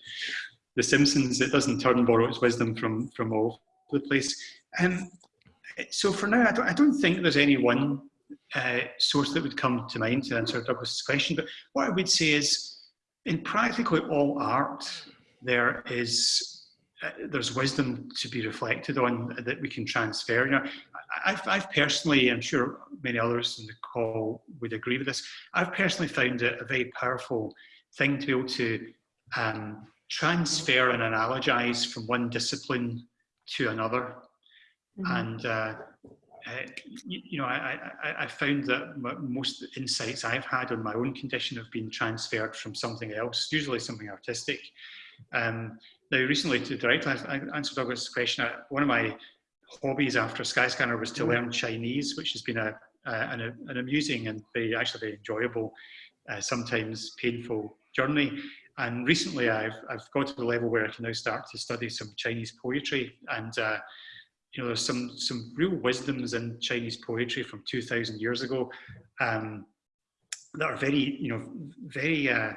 [SPEAKER 4] the Simpsons. It doesn't turn and borrow its wisdom from from all the place. Um, so for now, I don't I don't think there's any one uh, source that would come to mind to answer Douglas's question. But what I would say is, in practically all art, there is uh, there's wisdom to be reflected on that we can transfer. You know, I've, I've personally, I'm sure many others in the call would agree with this. I've personally found it a very powerful thing to be able to um, transfer and analogize from one discipline to another.
[SPEAKER 3] Mhm.
[SPEAKER 4] And uh, uh, you, you know, I, I, I found that most insights I've had on my own condition have been transferred from something else, usually something artistic. Um, now, recently, to directly ans- answer Douglas' question, uh, one of my hobbies after Skyscanner was to learn Chinese, which has been a, uh, an, an amusing and very, actually very enjoyable, uh, sometimes painful journey. And recently, I've, I've got to the level where I can now start to study some Chinese poetry. And uh, you know, there's some some real wisdoms in Chinese poetry from 2,000 years ago um, that are very, you know, very uh,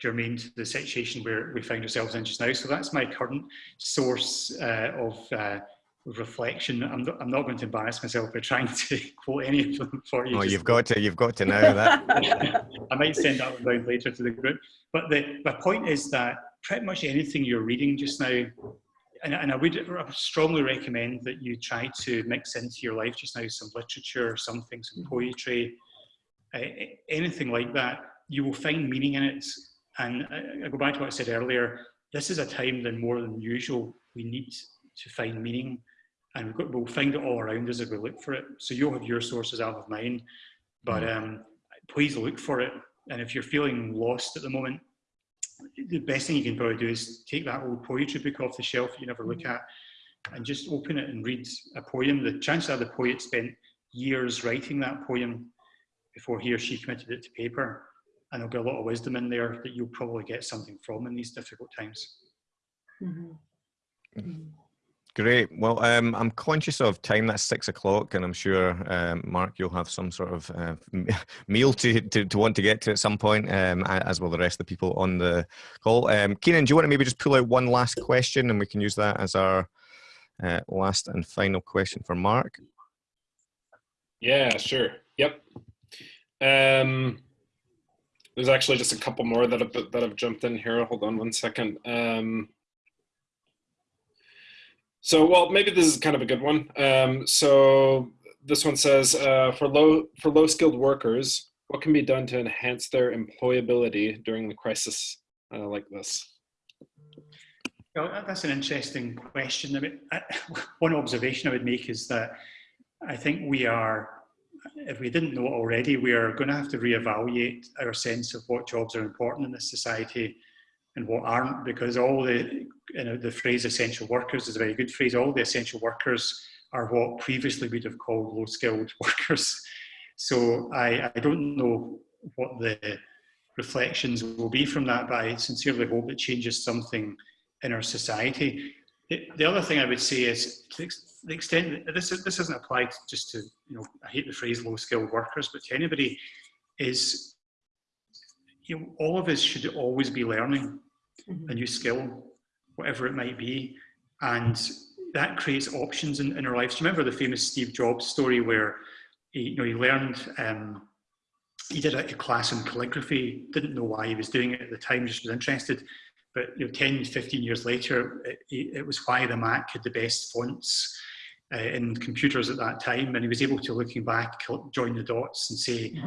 [SPEAKER 4] germane to the situation where we find ourselves in just now. So that's my current source uh, of uh, reflection. I'm not, I'm not going to embarrass myself by trying to quote any of them for you.
[SPEAKER 1] Oh, you've got to, you've got to know that.
[SPEAKER 4] I might send that one down later to the group. But the, my point is that pretty much anything you're reading just now, and, and I would strongly recommend that you try to mix into your life just now some literature, something, some poetry, uh, anything like that. You will find meaning in it. And I, I go back to what I said earlier. This is a time then more than usual. We need to find meaning, and we've got, we'll find it all around us if we look for it. So you'll have your sources, I'll have mine. But um, please look for it. And if you're feeling lost at the moment, the best thing you can probably do is take that old poetry book off the shelf that you never look at and just open it and read a poem. The chances are the poet spent years writing that poem before he or she committed it to paper. and there'll be a lot of wisdom in there that you'll probably get something from in these difficult times.
[SPEAKER 3] Mhm. Mhm.
[SPEAKER 1] Great. Well, um, I'm conscious of time. That's six o'clock, and I'm sure um, Mark, you'll have some sort of uh, meal to, to to want to get to at some point, um, as will the rest of the people on the call. Um, Keenan, do you want to maybe just pull out one last question, and we can use that as our uh, last and final question for Mark?
[SPEAKER 2] Yeah, sure. Yep. Um, there's actually just a couple more that have that have jumped in here. Hold on one second. So, well, maybe this is kind of a good one. Um, so this one says, uh, for low for low skilled workers, what can be done to enhance their employability during the crisis uh, like this?
[SPEAKER 4] Well, that's an interesting question. I mean, I, one observation I would make is that I think we are, if we didn't know it already, we are going to have to reevaluate our sense of what jobs are important in this society and what aren't, because all the, you know, the phrase essential workers is a very good phrase. All the essential workers are what previously we'd have called low skilled workers. So I, I don't know what the reflections will be from that, but I sincerely hope it changes something in our society. The, the other thing I would say is to the extent that this, this isn't applied just to, you know, I hate the phrase low skilled workers, but to anybody is, you know, all of us should always be learning a new skill, whatever it might be. And that creates options in, in our lives. Do you remember the famous Steve Jobs story where he, you know, he learned, um, he did a, a class in calligraphy, didn't know why he was doing it at the time, just was interested. But you know, 10, 15 years later, it, it was why the Mac had the best fonts uh, in computers at that time. And he was able to, looking back, join the dots and say,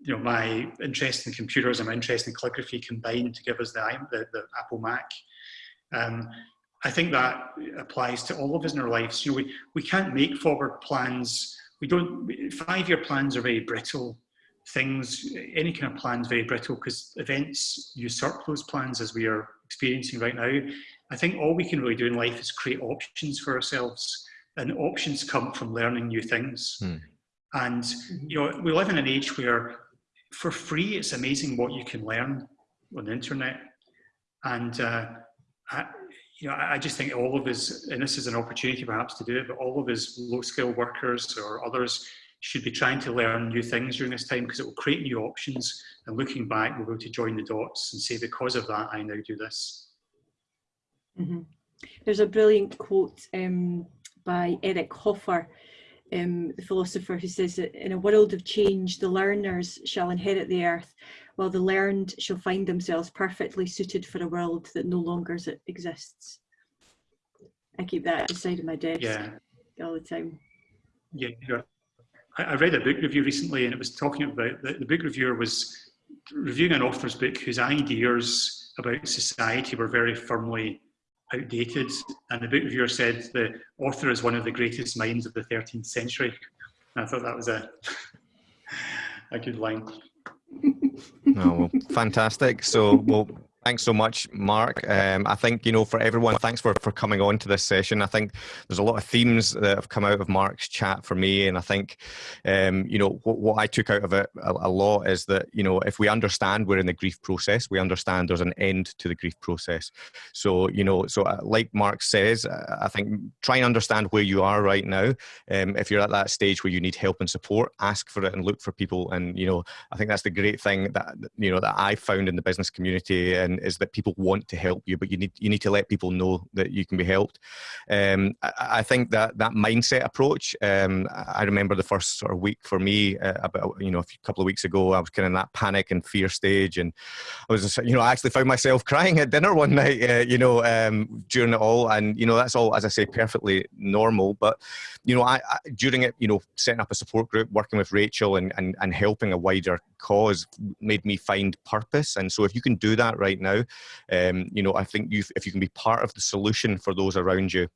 [SPEAKER 4] you know, my interest in computers and my interest in calligraphy combined to give us the, the, the Apple Mac. Um, I think that applies to all of us in our lives. You know, we, we can't make forward plans. We don't, five-year plans are very brittle things. Any kind of plan is very brittle because events usurp those plans as we are experiencing right now. I think all we can really do in life is create options for ourselves and options come from learning new things.
[SPEAKER 1] Hmm.
[SPEAKER 4] And, you know, we live in an age where for free, it's amazing what you can learn on the internet. And, uh, I, you know, I just think all of us, and this is an opportunity perhaps to do it, but all of us low skill workers or others should be trying to learn new things during this time because it will create new options. And looking back, we'll be able to join the dots and say, because of that, I now do this.
[SPEAKER 3] Mhm. There's a brilliant quote um, by Eric Hoffer, um, the philosopher, who says that in a world of change, the learners shall inherit the earth, while the learned shall find themselves perfectly suited for a world that no longer exists. I keep that at the side of my desk
[SPEAKER 4] Yeah.
[SPEAKER 3] all the time.
[SPEAKER 4] Yeah, yeah. I, I read a book review recently, and it was talking about the, the book reviewer was reviewing an author's book whose ideas about society were very firmly outdated. And the book reviewer said the author is one of the greatest minds of the 13th century. And I thought that was a a good line.
[SPEAKER 1] No, well, fantastic. So, well, thanks so much, Mark. Um, I think you know, for everyone, thanks for for coming on to this session. I think there's a lot of themes that have come out of Mark's chat for me, and I think, um, you know, what, what I took out of it a, a lot is that you know, if we understand we're in the grief process, we understand there's an end to the grief process. So, you know, so uh, like Mark says, uh, I think try and understand where you are right now. Um, if you're at that stage where you need help and support, ask for it and look for people. And you know, I think that's the great thing that you know that I found in the business community, and is that people want to help you, but you need you need to let people know that you can be helped. Um, I, I think that that mindset approach. Um, I remember the first sort of week for me uh, about you know a few, couple of weeks ago. I was kind of in that panic and fear stage, and I was just, you know I actually found myself crying at dinner one night. Uh, you know um, during it all, and you know that's all as I say perfectly normal. But you know I, I during it, you know setting up a support group, working with Rachel, and and and helping a wider cause made me find purpose. And so if you can do that right now, um, you know I think you if you can be part of the solution for those around you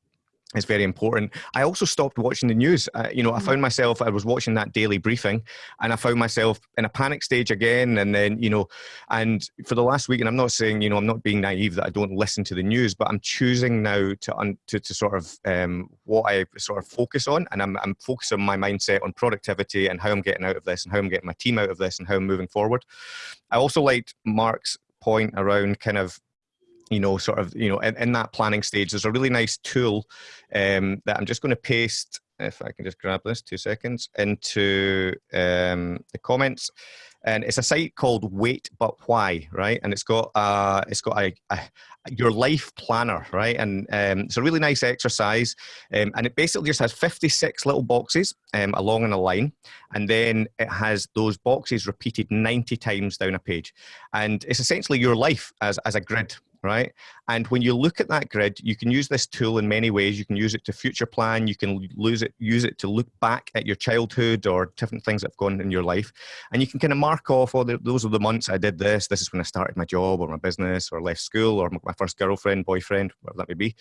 [SPEAKER 1] it's very important. I also stopped watching the news. Uh, you know, I mm. found myself, I was watching that daily briefing and I found myself in a panic stage again. And then, you know, and for the last week, and I'm not saying, you know, I'm not being naive that I don't listen to the news, but I'm choosing now to, un, to, to sort of um, what I sort of focus on. And I'm, I'm focusing my mindset on productivity and how I'm getting out of this and how I'm getting my team out of this and how I'm moving forward. I also liked Mark's point around kind of you know, sort of, you know, in, in that planning stage, there's a really nice tool um, that I'm just going to paste, if I can just grab this two seconds, into um, the comments. And it's a site called Wait But Why, right? And it's got uh, it's got a, a your life planner, right? And um, it's a really nice exercise. Um, and it basically just has 56 little boxes um, along in a line. And then it has those boxes repeated 90 times down a page. And it's essentially your life as, as a grid, right? And when you look at that grid, you can use this tool in many ways. You can use it to future plan. You can lose it, use it to look back at your childhood or different things that have gone in your life. And you can kind of mark off, oh, those are the months I did this. This is when I started my job or my business or left school or my first girlfriend, boyfriend, whatever that may be.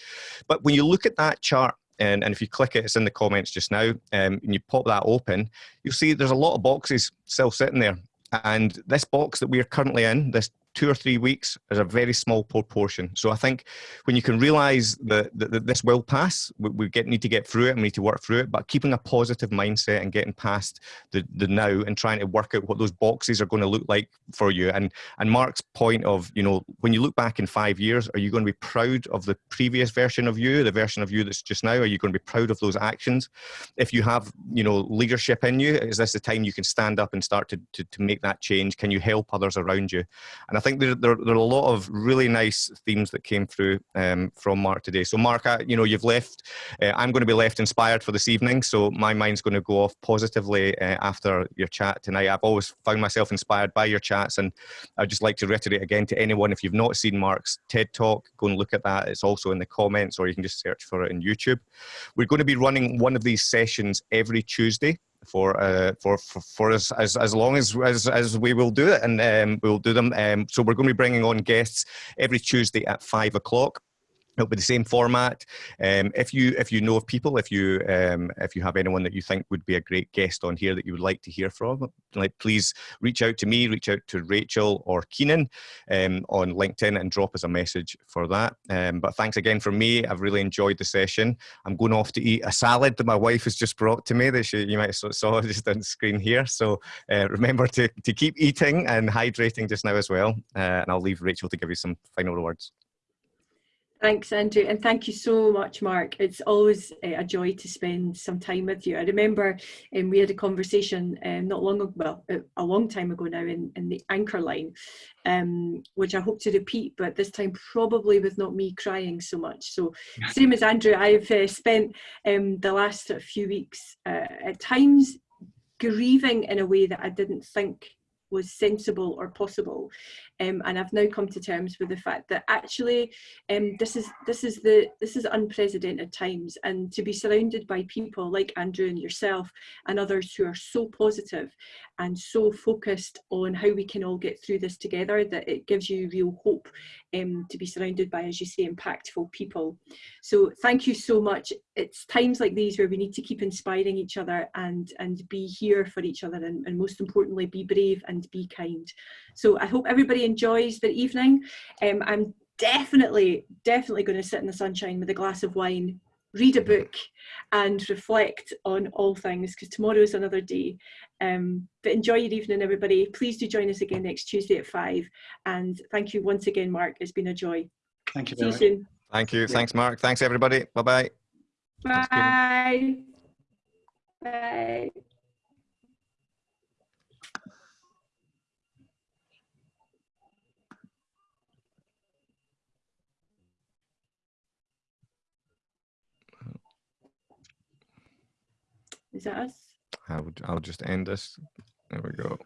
[SPEAKER 1] But when you look at that chart, and, and if you click it, it's in the comments just now, um, and you pop that open, you'll see there's a lot of boxes still sitting there. And this box that we're currently in, this two or three weeks is a very small proportion. So I think when you can realize that, that, that this will pass, we, we, get, need to get through it and we need to work through it, but keeping a positive mindset and getting past the, the now and trying to work out what those boxes are going to look like for you. And, and Mark's point of, you know, when you look back in five years, are you going to be proud of the previous version of you, the version of you that's just now? Are you going to be proud of those actions? If you have, you know, leadership in you, is this the time you can stand up and start to, to, to make that change? Can you help others around you? And I think there, there, there, are a lot of really nice themes that came through um, from Mark today. So Mark, I, you know, you've left, uh, I'm going to be left inspired for this evening. So my mind's going to go off positively uh, after your chat tonight. I've always found myself inspired by your chats. And I'd just like to reiterate again to anyone, if you've not seen Mark's TED Talk, go and look at that. It's also in the comments or you can just search for it in YouTube. We're going to be running one of these sessions every Tuesday for uh, for for, for us as, as long as, as as we will do it, and um, we'll do them. Um, so we're going to be bringing on guests every Tuesday at five o'clock it'll be the same format. Um, if you if you know of people if you um, if you have anyone that you think would be a great guest on here that you would like to hear from like please reach out to me reach out to rachel or keenan um, on linkedin and drop us a message for that. Um, but thanks again from me. I've really enjoyed the session. I'm going off to eat a salad that my wife has just brought to me that she, you might saw just on the screen here. So uh, remember to, to keep eating and hydrating just now as well. Uh, and i'll leave rachel to give you some final words
[SPEAKER 3] Thanks, Andrew, and thank you so much, Mark. It's always uh, a joy to spend some time with you. I remember um, we had a conversation um, not long ago, well, a long time ago now in, in the anchor line, um, which I hope to repeat, but this time probably with not me crying so much. So, same as Andrew, I've uh, spent um, the last few weeks uh, at times grieving in a way that I didn't think was sensible or possible um, and I've now come to terms with the fact that actually um, this is this is the this is unprecedented times. And to be surrounded by people like Andrew and yourself and others who are so positive and so focused on how we can all get through this together that it gives you real hope um, to be surrounded by as you say impactful people. So thank you so much. It's times like these where we need to keep inspiring each other and and be here for each other and, and most importantly be brave and be kind. So I hope everybody enjoys their evening. Um, I'm definitely, definitely going to sit in the sunshine with a glass of wine, read a book and reflect on all things because tomorrow is another day. Um, but enjoy your evening, everybody. Please do join us again next Tuesday at five. And thank you once again, Mark. It's been a joy.
[SPEAKER 4] Thank you.
[SPEAKER 3] See you soon.
[SPEAKER 1] Thank you. Thanks, Mark. Thanks, everybody. Bye-bye.
[SPEAKER 3] Bye. Bye. Is that us?
[SPEAKER 1] I would, I'll just end this. There we go.